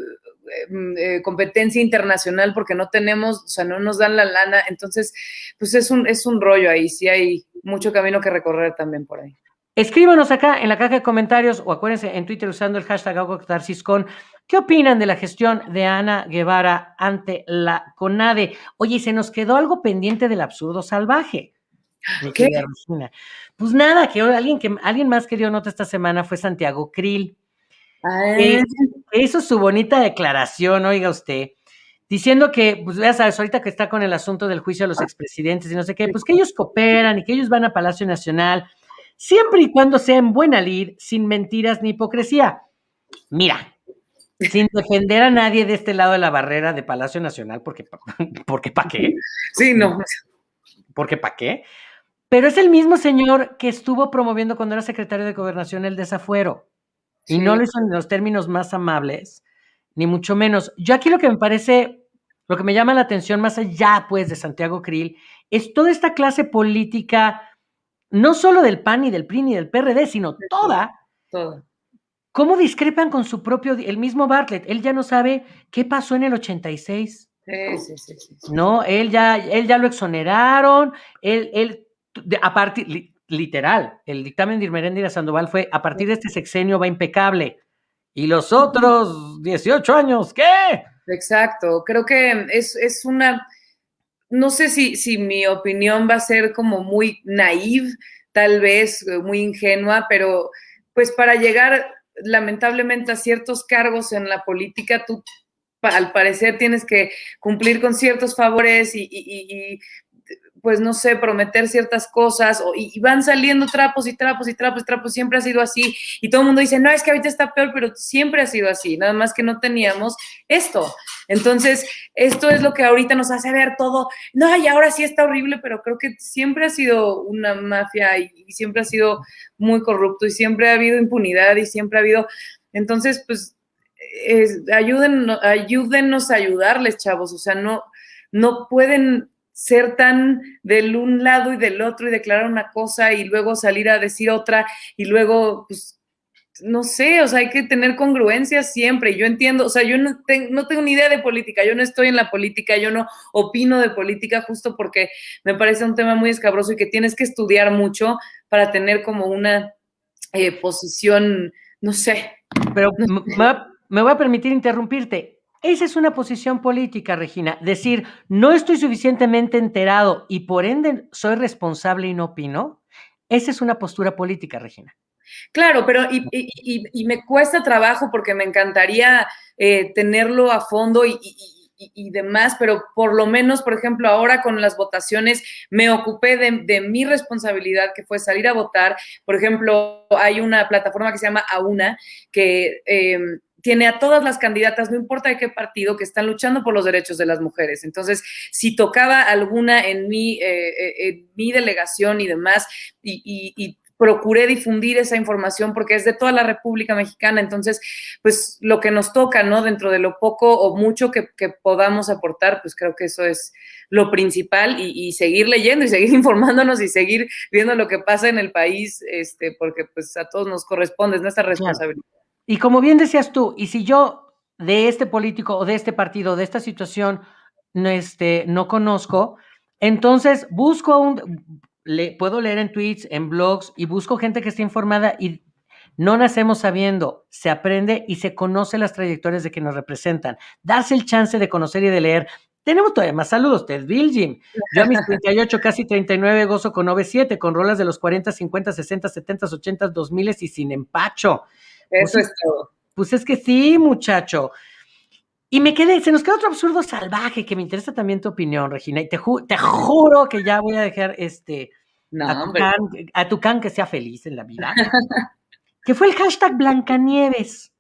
eh, competencia internacional porque no tenemos, o sea, no nos dan la lana. Entonces, pues es un, es un rollo ahí, sí hay mucho camino que recorrer también por ahí. Escríbanos acá en la caja de comentarios o acuérdense en Twitter usando el hashtag con ¿Qué opinan de la gestión de Ana Guevara ante la CONADE? Oye, se nos quedó algo pendiente del absurdo salvaje. ¿Qué? Pues nada, que alguien, que alguien más que dio nota esta semana fue Santiago Krill. Ah. hizo su bonita declaración, oiga usted, diciendo que, pues ya sabes, ahorita que está con el asunto del juicio a los expresidentes y no sé qué, pues que ellos cooperan y que ellos van a Palacio Nacional siempre y cuando sea en buena lid, sin mentiras ni hipocresía. Mira, sin defender a nadie de este lado de la barrera de Palacio Nacional, porque, porque ¿para qué? Sí, no. Porque ¿para qué? Pero es el mismo señor que estuvo promoviendo cuando era secretario de Gobernación el desafuero. Y no lo hizo en los términos más amables, ni mucho menos. Yo aquí lo que me parece, lo que me llama la atención más allá, pues, de Santiago Krill, es toda esta clase política no solo del PAN y del PRI ni del PRD, sino toda, toda. ¿Cómo discrepan con su propio, el mismo Bartlett? Él ya no sabe qué pasó en el 86. Sí, sí, sí, No, él ya, él ya lo exoneraron, él, él, a partir, literal, el dictamen de Irmeréndira Sandoval fue, a partir de este sexenio va impecable. ¿Y los otros 18 años qué? Exacto, creo que es, es una, no sé si, si mi opinión va a ser como muy naive, tal vez eh, muy ingenua, pero pues para llegar lamentablemente a ciertos cargos en la política, tú al parecer tienes que cumplir con ciertos favores y, pues no sé, prometer ciertas cosas y, van saliendo trapos y trapos y trapos y trapos, siempre ha sido así y todo el mundo dice, no, es que ahorita está peor, pero siempre ha sido así, nada más que no teníamos esto. Entonces, esto es lo que ahorita nos hace ver todo, no, y ahora sí está horrible, pero creo que siempre ha sido una mafia y, siempre ha sido muy corrupto y siempre ha habido impunidad y siempre ha habido, entonces, pues, ayúdennos, ayúdennos a ayudarles, chavos, o sea, no, no pueden ser tan del un lado y del otro y declarar una cosa y luego salir a decir otra y luego, pues, no sé, o sea, hay que tener congruencia siempre. Yo entiendo, o sea, yo no, no tengo ni idea de política, yo no estoy en la política, yo no opino de política justo porque me parece un tema muy escabroso y que tienes que estudiar mucho para tener como una eh, posición, no sé. Pero me voy a permitir interrumpirte. Esa es una posición política, Regina. Decir, no estoy suficientemente enterado y por ende soy responsable y no opino. Esa es una postura política, Regina. Claro, pero y, me cuesta trabajo porque me encantaría eh, tenerlo a fondo y, demás, pero por lo menos, por ejemplo, ahora con las votaciones me ocupé de, mi responsabilidad, que fue salir a votar. Por ejemplo, hay una plataforma que se llama AUNA, que em, tiene a todas las candidatas, no importa de qué partido, que están luchando por los derechos de las mujeres. Entonces, si tocaba alguna en mi, eh, eh, en mi delegación y demás, y, procuré difundir esa información porque es de toda la República Mexicana, entonces, pues lo que nos toca, ¿no? Dentro de lo poco o mucho que, podamos aportar, pues creo que eso es lo principal y, seguir leyendo y seguir informándonos y seguir viendo lo que pasa en el país, este, porque pues a todos nos corresponde, es nuestra responsabilidad. Y como bien decías tú, y si yo de este político o de este partido, de esta situación, no, este, no conozco, entonces busco un, le, puedo leer en tweets, en blogs, y busco gente que esté informada y no nacemos sabiendo, se aprende y se conoce las trayectorias de que nos representan. Darse el chance de conocer y de leer. Tenemos todavía más saludos, Ted Biljim. Yo a mis 38, casi 39, gozo con 97, con rolas de los 40, 50, 60, 70, 80, 2000 y sin empacho. Eso pues es todo. Pues es que sí, muchacho. Y me quedé, se nos queda otro absurdo salvaje que me interesa también tu opinión, Regina. Y te, te juro que ya voy a dejar este a, tu can, que sea feliz en la vida. que fue el hashtag Blancanieves.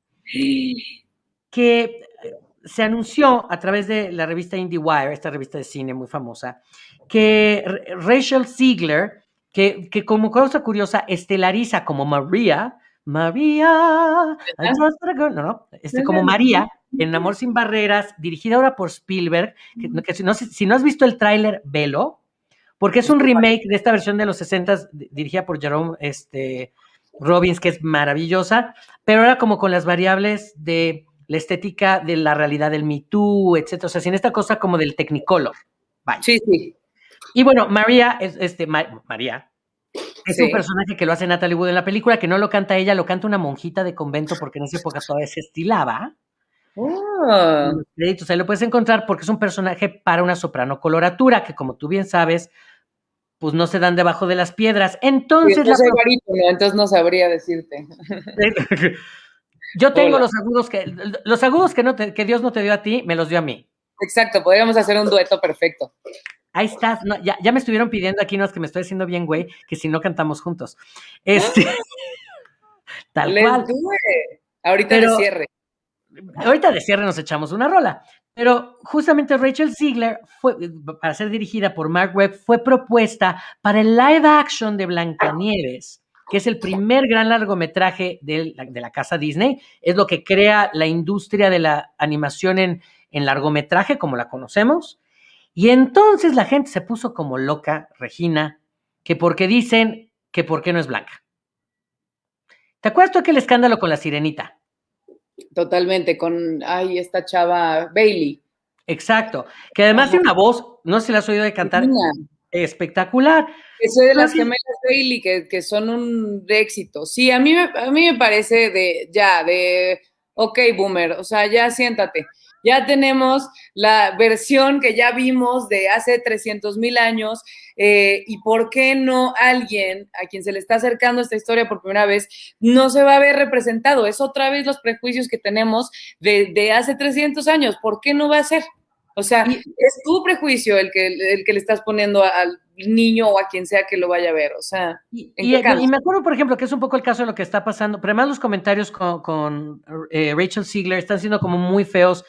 que se anunció a través de la revista IndieWire, esta revista de cine muy famosa, que Rachel Ziegler, que, que como cosa curiosa estelariza como María, María, no, no, este, como María, en Amor sin Barreras, dirigida ahora por Spielberg, que, si, no, si no has visto el tráiler, velo, porque es un remake de esta versión de los 60 dirigida por Jerome este, Robbins, que es maravillosa, pero ahora como con las variables de la estética de la realidad del Me Too, etcétera. O sea, sin esta cosa como del Technicolor. Sí, sí. Y bueno, María, es, este, María, es un personaje que lo hace Natalie Wood en la película, que no lo canta ella, lo canta una monjita de convento porque en esa época todavía se estilaba. Oh. Créditos, ahí lo puedes encontrar porque es un personaje para una soprano coloratura, que como tú bien sabes, pues no se dan debajo de las piedras. Entonces, entonces no sabría decirte. Yo tengo los agudos que los agudos que no que Dios no te dio a ti, me los dio a mí. Exacto, podríamos hacer un dueto perfecto. Ahí estás. ya, me estuvieron pidiendo aquí, no es que me estoy haciendo bien, güey, que si no cantamos juntos. Este. tal cual. Ahorita de cierre. Ahorita de cierre nos echamos una rola. Pero justamente Rachel Ziegler, fue, para ser dirigida por Mark Webb, fue propuesta para el live action de Blancanieves, que es el primer gran largometraje de la, de la casa Disney. Es lo que crea la industria de la animación en, en largometraje, como la conocemos. Y entonces la gente se puso como loca, Regina, que porque dicen que por qué no es blanca. ¿Te acuerdas tú aquel escándalo con la sirenita? Totalmente, con, ay, esta chava Bailey. Exacto, que además tiene una voz, no sé si la has oído de cantar, espectacular. Que soy de las gemelas Bailey, que, que, son un éxito. Sí, a mí, a mí me parece de, ya, de, ok, boomer, o sea, ya siéntate ya tenemos la versión que ya vimos de hace 300 mil años. Eh, ¿Y por qué no alguien a quien se le está acercando esta historia por primera vez no se va a ver representado? Es otra vez los prejuicios que tenemos de, hace 300 años. ¿Por qué no va a ser? O sea, es tu prejuicio el que, el que le estás poniendo al niño o a quien sea que lo vaya a ver. O sea, y, me acuerdo, por ejemplo, que es un poco el caso de lo que está pasando, pero además los comentarios con, eh, Rachel Ziegler están siendo como muy feos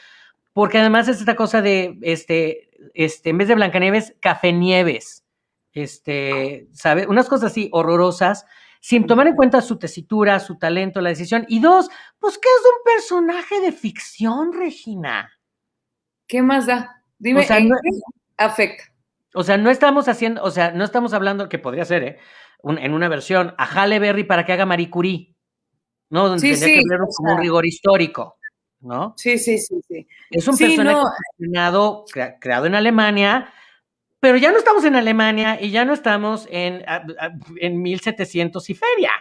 porque además es esta cosa de, este, este, en vez de Blancanieves, Café Nieves, este, ¿sabe? Unas cosas así horrorosas, sin tomar en cuenta su tesitura, su talento, la decisión. Y dos, pues que es un personaje de ficción, Regina. ¿Qué más da? Dime, o sea, no, afecta? O sea, no estamos haciendo, o sea, no estamos hablando, que podría ser, ¿eh? en una versión, a Halle Berry para que haga Marie Curie, ¿no? Donde sí, tendría que haber como un rigor histórico. ¿No? Sí, sí, sí, sí. Es un personaje creado, en Alemania, pero ya no estamos en Alemania y ya no estamos en, en 1700 y feria.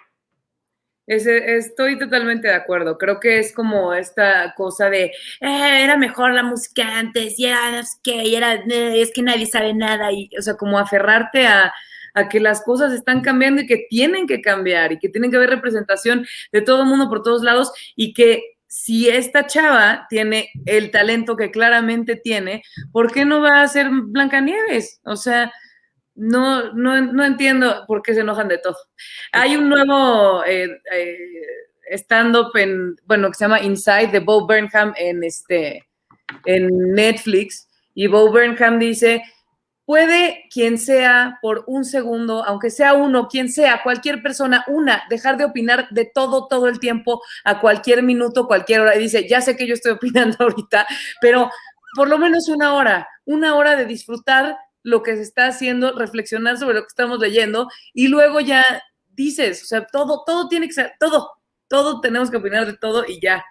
estoy totalmente de acuerdo. Creo que es como esta cosa de eh, era mejor la música antes, y era y era, eh, es que nadie sabe nada, y o sea, como aferrarte a, a que las cosas están cambiando y que tienen que cambiar y que tienen que haber representación de todo el mundo por todos lados y que si esta chava tiene el talento que claramente tiene, ¿por qué no va a ser Blancanieves? O sea, no, no, entiendo por qué se enojan de todo. Hay un nuevo eh, eh, stand-up en, bueno, que se llama Inside de Bo Burnham en, este, en Netflix. Y Bo Burnham dice, puede quien sea por un segundo, aunque sea uno, quien sea, cualquier persona, una, dejar de opinar de todo, todo el tiempo, a cualquier minuto, cualquier hora. Y dice, ya sé que yo estoy opinando ahorita, pero por lo menos una hora, una hora de disfrutar lo que se está haciendo, reflexionar sobre lo que estamos leyendo y luego ya dices, o sea, todo, todo tiene que ser, todo, todo tenemos que opinar de todo y ya,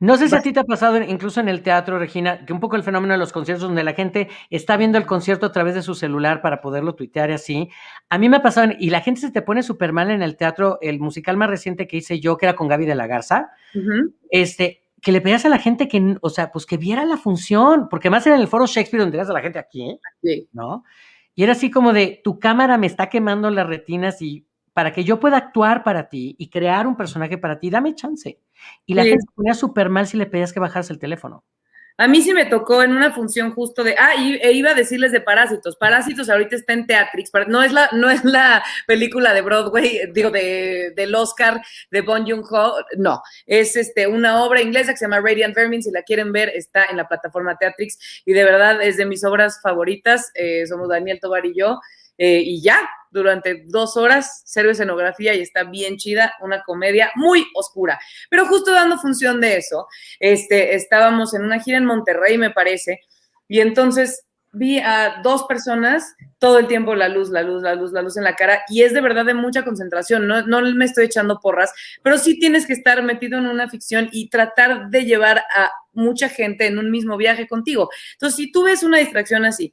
no sé si a ti te ha pasado incluso en el teatro, Regina, que un poco el fenómeno de los conciertos donde la gente está viendo el concierto a través de su celular para poderlo tuitear y así. A mí me ha pasado, y la gente se te pone súper mal en el teatro, el musical más reciente que hice yo, que era con Gaby de la Garza, este, que le pedías a la gente que, o sea, pues que viera la función, porque más era en el foro Shakespeare donde eras a la gente aquí, ¿no? Y era así como de, tu cámara me está quemando las retinas y para que yo pueda actuar para ti y crear un personaje para ti, dame chance. Y la gente se ponía súper mal si le pedías que bajarse el teléfono. A mí sí me tocó en una función justo de, ah, e iba a decirles de Parásitos. Parásitos ahorita está en Teatrix, no es la, no es la película de Broadway, digo, de, del Oscar de Bon Joon-ho, no, es este, una obra inglesa que se llama Radiant Vermin, si la quieren ver, está en la plataforma Teatrix, y de verdad es de mis obras favoritas, eh, somos Daniel Tobar y yo, eh, y ya, durante dos horas, cero escenografía y está bien chida, una comedia muy oscura. Pero justo dando función de eso, este, estábamos en una gira en Monterrey, me parece, y entonces vi a dos personas todo el tiempo la luz, la luz, la luz, la luz en la cara y es de verdad de mucha concentración, no, no me estoy echando porras, pero sí tienes que estar metido en una ficción y tratar de llevar a mucha gente en un mismo viaje contigo. Entonces, si tú ves una distracción así,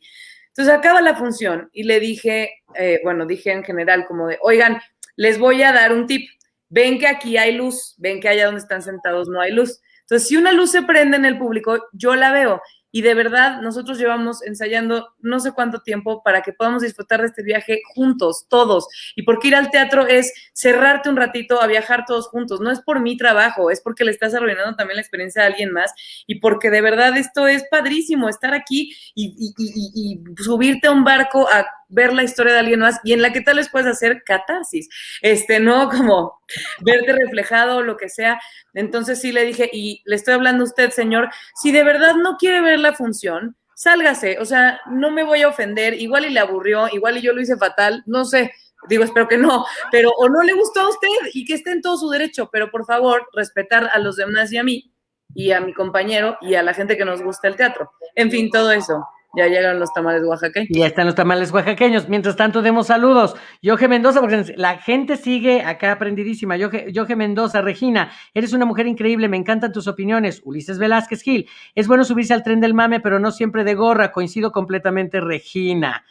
entonces acaba la función y le dije, eh, bueno, dije en general como de, oigan, les voy a dar un tip, ven que aquí hay luz, ven que allá donde están sentados no hay luz. Entonces, si una luz se prende en el público, yo la veo y de verdad, nosotros llevamos ensayando no sé cuánto tiempo para que podamos disfrutar de este viaje juntos, todos. Y porque ir al teatro es cerrarte un ratito a viajar todos juntos. No es por mi trabajo, es porque le estás arruinando también la experiencia a alguien más. Y porque de verdad esto es padrísimo, estar aquí y, y subirte a un barco a ver la historia de alguien más y en la que tal vez puedes hacer catarsis, este, ¿no? Como verte reflejado o lo que sea. Entonces sí le dije, y le estoy hablando a usted, señor, si de verdad no quiere ver la función, sálgase, o sea, no me voy a ofender, igual y le aburrió, igual y yo lo hice fatal, no sé, digo, espero que no, pero o no le gustó a usted y que esté en todo su derecho, pero por favor, respetar a los demás y a mí y a mi compañero y a la gente que nos gusta el teatro. En fin, todo eso. Ya llegaron los tamales oaxaqueños. Ya están los tamales oaxaqueños. Mientras tanto, demos saludos. Yoge Mendoza, porque la gente sigue acá aprendidísima. Yoge, Mendoza, Regina, eres una mujer increíble, me encantan tus opiniones. Ulises Velázquez Gil, es bueno subirse al tren del mame, pero no siempre de gorra. Coincido completamente, Regina.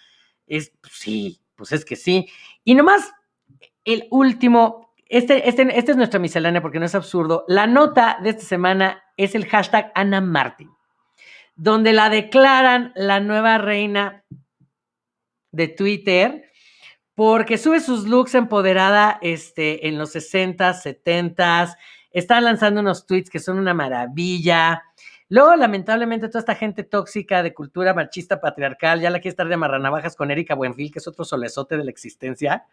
Es, sí, pues es que sí. Y nomás, el último, este, este, este es nuestra miscelánea porque no es absurdo. La nota de esta semana es el hashtag Ana Martín donde la declaran la nueva reina de Twitter, porque sube sus looks empoderada este, en los 60 70s, está lanzando unos tweets que son una maravilla. Luego, lamentablemente, toda esta gente tóxica de cultura machista patriarcal ya la quiere estar de marranavajas con Erika Buenfil, que es otro solezote de la existencia,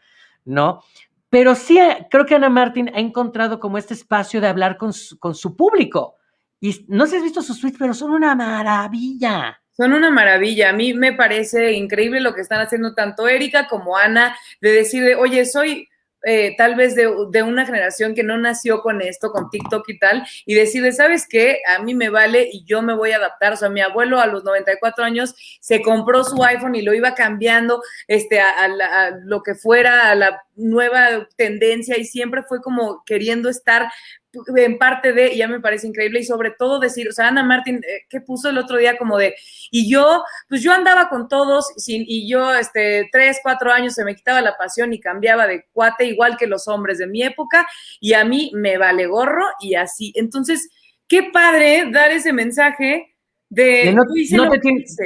¿no? Pero sí, creo que Ana Martín ha encontrado como este espacio de hablar con su público. Y no sé si has visto sus tweets, pero son una maravilla. Son una maravilla. A mí me parece increíble lo que están haciendo tanto Erika como Ana, de decir, oye, soy eh, tal vez de, de, una generación que no nació con esto, con TikTok y tal, y decirle, ¿sabes qué? A mí me vale y yo me voy a adaptar. O sea, mi abuelo a los 94 años se compró su iPhone y lo iba cambiando este, a, a lo que fuera, a la nueva tendencia y siempre fue como queriendo estar en parte de, y ya me parece increíble, y sobre todo decir, o sea, Ana Martín, eh, que puso el otro día como de, y yo, pues yo andaba con todos, sin, y yo, este, tres, cuatro años se me quitaba la pasión y cambiaba de cuate, igual que los hombres de mi época, y a mí me vale gorro, y así. Entonces, qué padre dar ese mensaje de...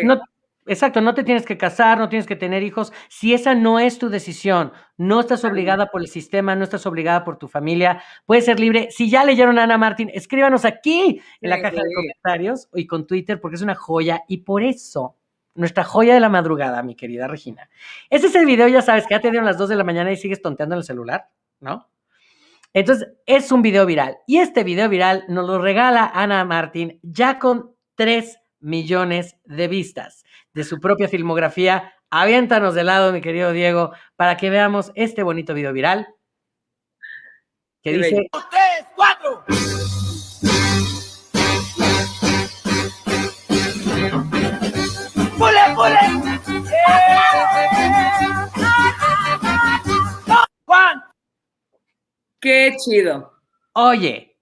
no, te Exacto, no te tienes que casar, no tienes que tener hijos. Si esa no es tu decisión, no estás obligada por el sistema, no estás obligada por tu familia, puedes ser libre. Si ya leyeron a Ana Martín, escríbanos aquí en la caja de comentarios y con Twitter, porque es una joya y por eso, nuestra joya de la madrugada, mi querida Regina. Ese es el video, ya sabes, que ya te dieron las 2 de la mañana y sigues tonteando en el celular, ¿no? Entonces, es un video viral y este video viral nos lo regala Ana Martín ya con tres millones de vistas de su propia filmografía. Aviéntanos de lado, mi querido Diego, para que veamos este bonito video viral que dice... ¡Tres, cuatro! ¡Pule, pule! ¡Juan! ¡Qué chido! Oye,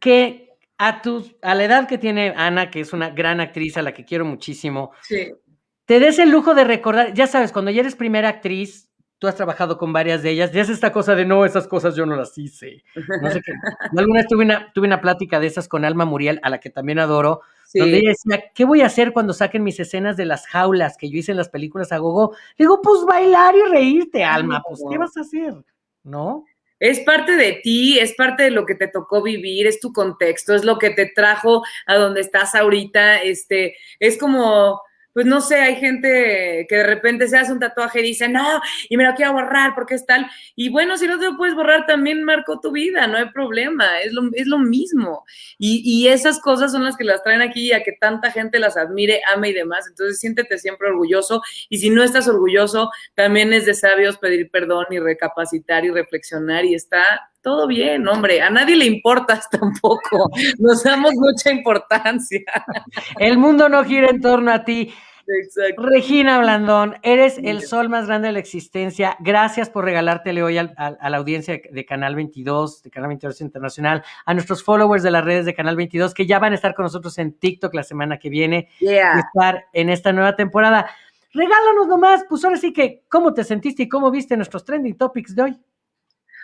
que a, a la edad que tiene Ana, que es una gran actriz a la que quiero muchísimo, te des el lujo de recordar, ya sabes, cuando ya eres primera actriz, tú has trabajado con varias de ellas, ya es esta cosa de no, esas cosas yo no las hice. No sé qué. Alguna vez tuve una, tuve una plática de esas con Alma Muriel, a la que también adoro, donde ella decía, ¿qué voy a hacer cuando saquen mis escenas de las jaulas que yo hice en las películas a gogo? digo, pues bailar y reírte, Alma, pues ¿qué vas a hacer? ¿No? Es parte de ti, es parte de lo que te tocó vivir, es tu contexto, es lo que te trajo a donde estás ahorita, este, es como, pues no sé, hay gente que de repente se hace un tatuaje y dice, no, y me lo quiero borrar porque es tal. Y bueno, si no te lo puedes borrar, también marcó tu vida, no hay problema, es lo, es lo mismo. Y, y, esas cosas son las que las traen aquí a que tanta gente las admire, ame y demás. Entonces siéntete siempre orgulloso. Y si no estás orgulloso, también es de sabios pedir perdón y recapacitar y reflexionar y está todo bien, hombre, a nadie le importas tampoco, nos damos mucha importancia. El mundo no gira en torno a ti. Exacto. Regina Blandón, eres el sol más grande de la existencia. Gracias por regalártele hoy a la audiencia de Canal 22, de Canal 22 Internacional, a nuestros followers de las redes de Canal 22, que ya van a estar con nosotros en TikTok la semana que viene y estar en esta nueva temporada. Regálanos nomás, pues ahora sí que, ¿cómo te sentiste y cómo viste nuestros trending topics de hoy?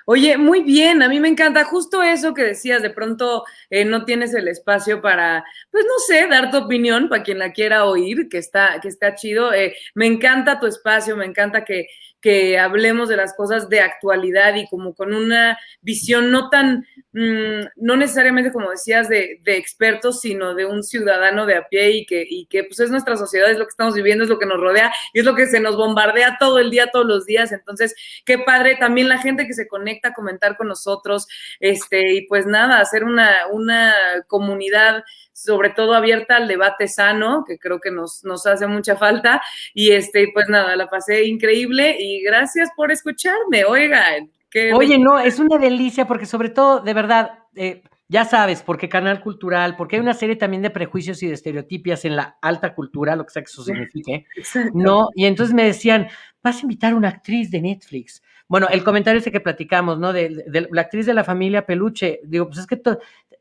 Oye, muy bien, a mí me encanta justo eso que decías, de pronto eh, no tienes el espacio para, pues no sé, dar tu opinión para quien la quiera oír, que está, que está chido. Eh, me encanta tu espacio, me encanta que, que hablemos de las cosas de actualidad y como con una visión no tan, mm, no necesariamente como decías, de, de, expertos, sino de un ciudadano de a pie y que, y que pues es nuestra sociedad, es lo que estamos viviendo, es lo que nos rodea y es lo que se nos bombardea todo el día, todos los días. Entonces, qué padre también la gente que se conecta a comentar con nosotros, este, y pues nada, hacer una, una comunidad sobre todo abierta al debate sano, que creo que nos, nos hace mucha falta. Y este, pues nada, la pasé increíble y gracias por escucharme. Oigan. Oye, no, es una delicia porque sobre todo, de verdad, eh, ya sabes, porque canal cultural, porque hay una serie también de prejuicios y de estereotipias en la alta cultura, lo que sea que eso signifique, ¿no? Y entonces me decían, vas a invitar a una actriz de Netflix. Bueno, el comentario ese que platicamos, ¿no? De, de, la actriz de la familia Peluche. Digo, pues es que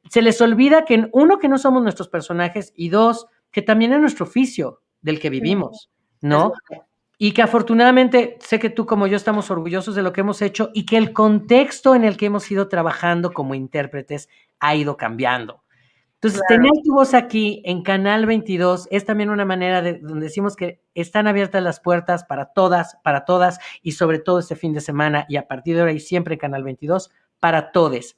se les olvida que, uno, que no somos nuestros personajes y dos, que también es nuestro oficio del que vivimos, ¿no? Y que afortunadamente sé que tú como yo estamos orgullosos de lo que hemos hecho y que el contexto en el que hemos ido trabajando como intérpretes ha ido cambiando. Entonces, tener tu voz aquí en Canal 22 es también una manera de donde decimos que están abiertas las puertas para todas, para todas y sobre todo este fin de semana y a partir de ahora y siempre en Canal 22 para todes.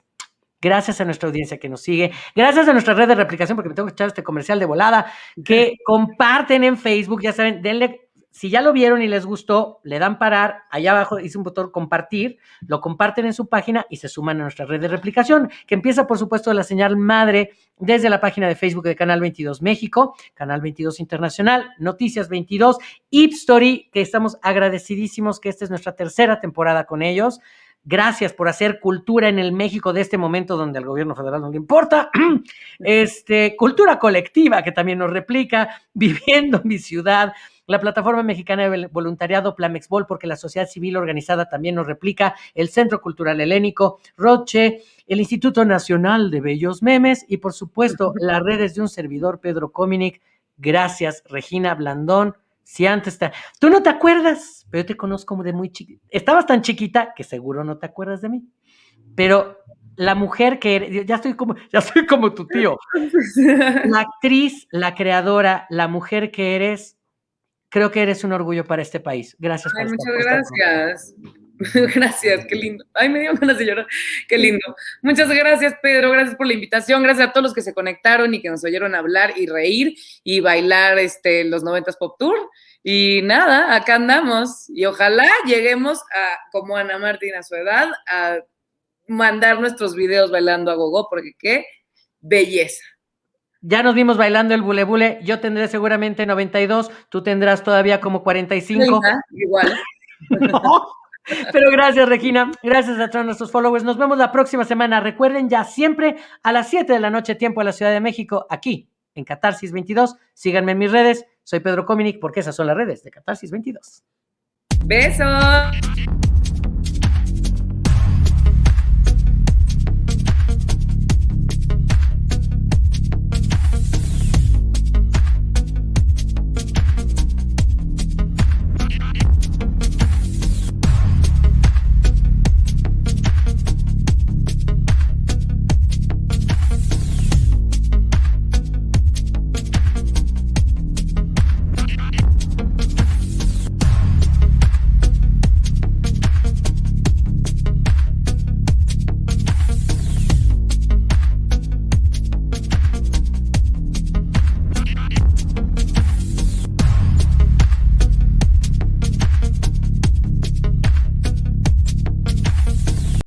Gracias a nuestra audiencia que nos sigue. Gracias a nuestra red de replicación, porque me tengo que echar este comercial de volada, que comparten en Facebook. Ya saben, denle, si ya lo vieron y les gustó, le dan parar. Allá abajo dice un botón compartir, lo comparten en su página y se suman a nuestra red de replicación, que empieza, por supuesto, la señal madre desde la página de Facebook de Canal 22 México, Canal 22 Internacional, Noticias 22, Ipstory, que estamos agradecidísimos que esta es nuestra tercera temporada con ellos. Gracias por hacer cultura en el México de este momento donde al gobierno federal no le importa. Este, cultura colectiva que también nos replica, viviendo mi ciudad, la plataforma mexicana de voluntariado Plamexbol, porque la sociedad civil organizada también nos replica, el Centro Cultural Helénico, Roche, el Instituto Nacional de Bellos Memes y por supuesto las redes de un servidor, Pedro Cominic. Gracias, Regina Blandón. Si antes está. Tú no te acuerdas, pero yo te conozco como de muy chiquita. Estabas tan chiquita que seguro no te acuerdas de mí. Pero la mujer que eres, ya estoy como, ya soy como tu tío. La actriz, la creadora, la mujer que eres, creo que eres un orgullo para este país. Gracias Ay, Muchas gracias. Gracias, qué lindo. Ay, me dio ganas de llorar. Qué lindo. Muchas gracias, Pedro. Gracias por la invitación. Gracias a todos los que se conectaron y que nos oyeron hablar y reír y bailar este, los 90 Pop Tour. Y nada, acá andamos. Y ojalá lleguemos a, como Ana Martín a su edad, a mandar nuestros videos bailando a gogo, porque qué belleza. Ya nos vimos bailando el bule bule. Yo tendré seguramente 92, tú tendrás todavía como 45. igual. Pero gracias, Regina. Gracias a todos nuestros followers. Nos vemos la próxima semana. Recuerden ya siempre a las 7 de la noche, tiempo de la Ciudad de México, aquí en Catarsis 22. Síganme en mis redes. Soy Pedro Cominic porque esas son las redes de Catarsis 22. Besos.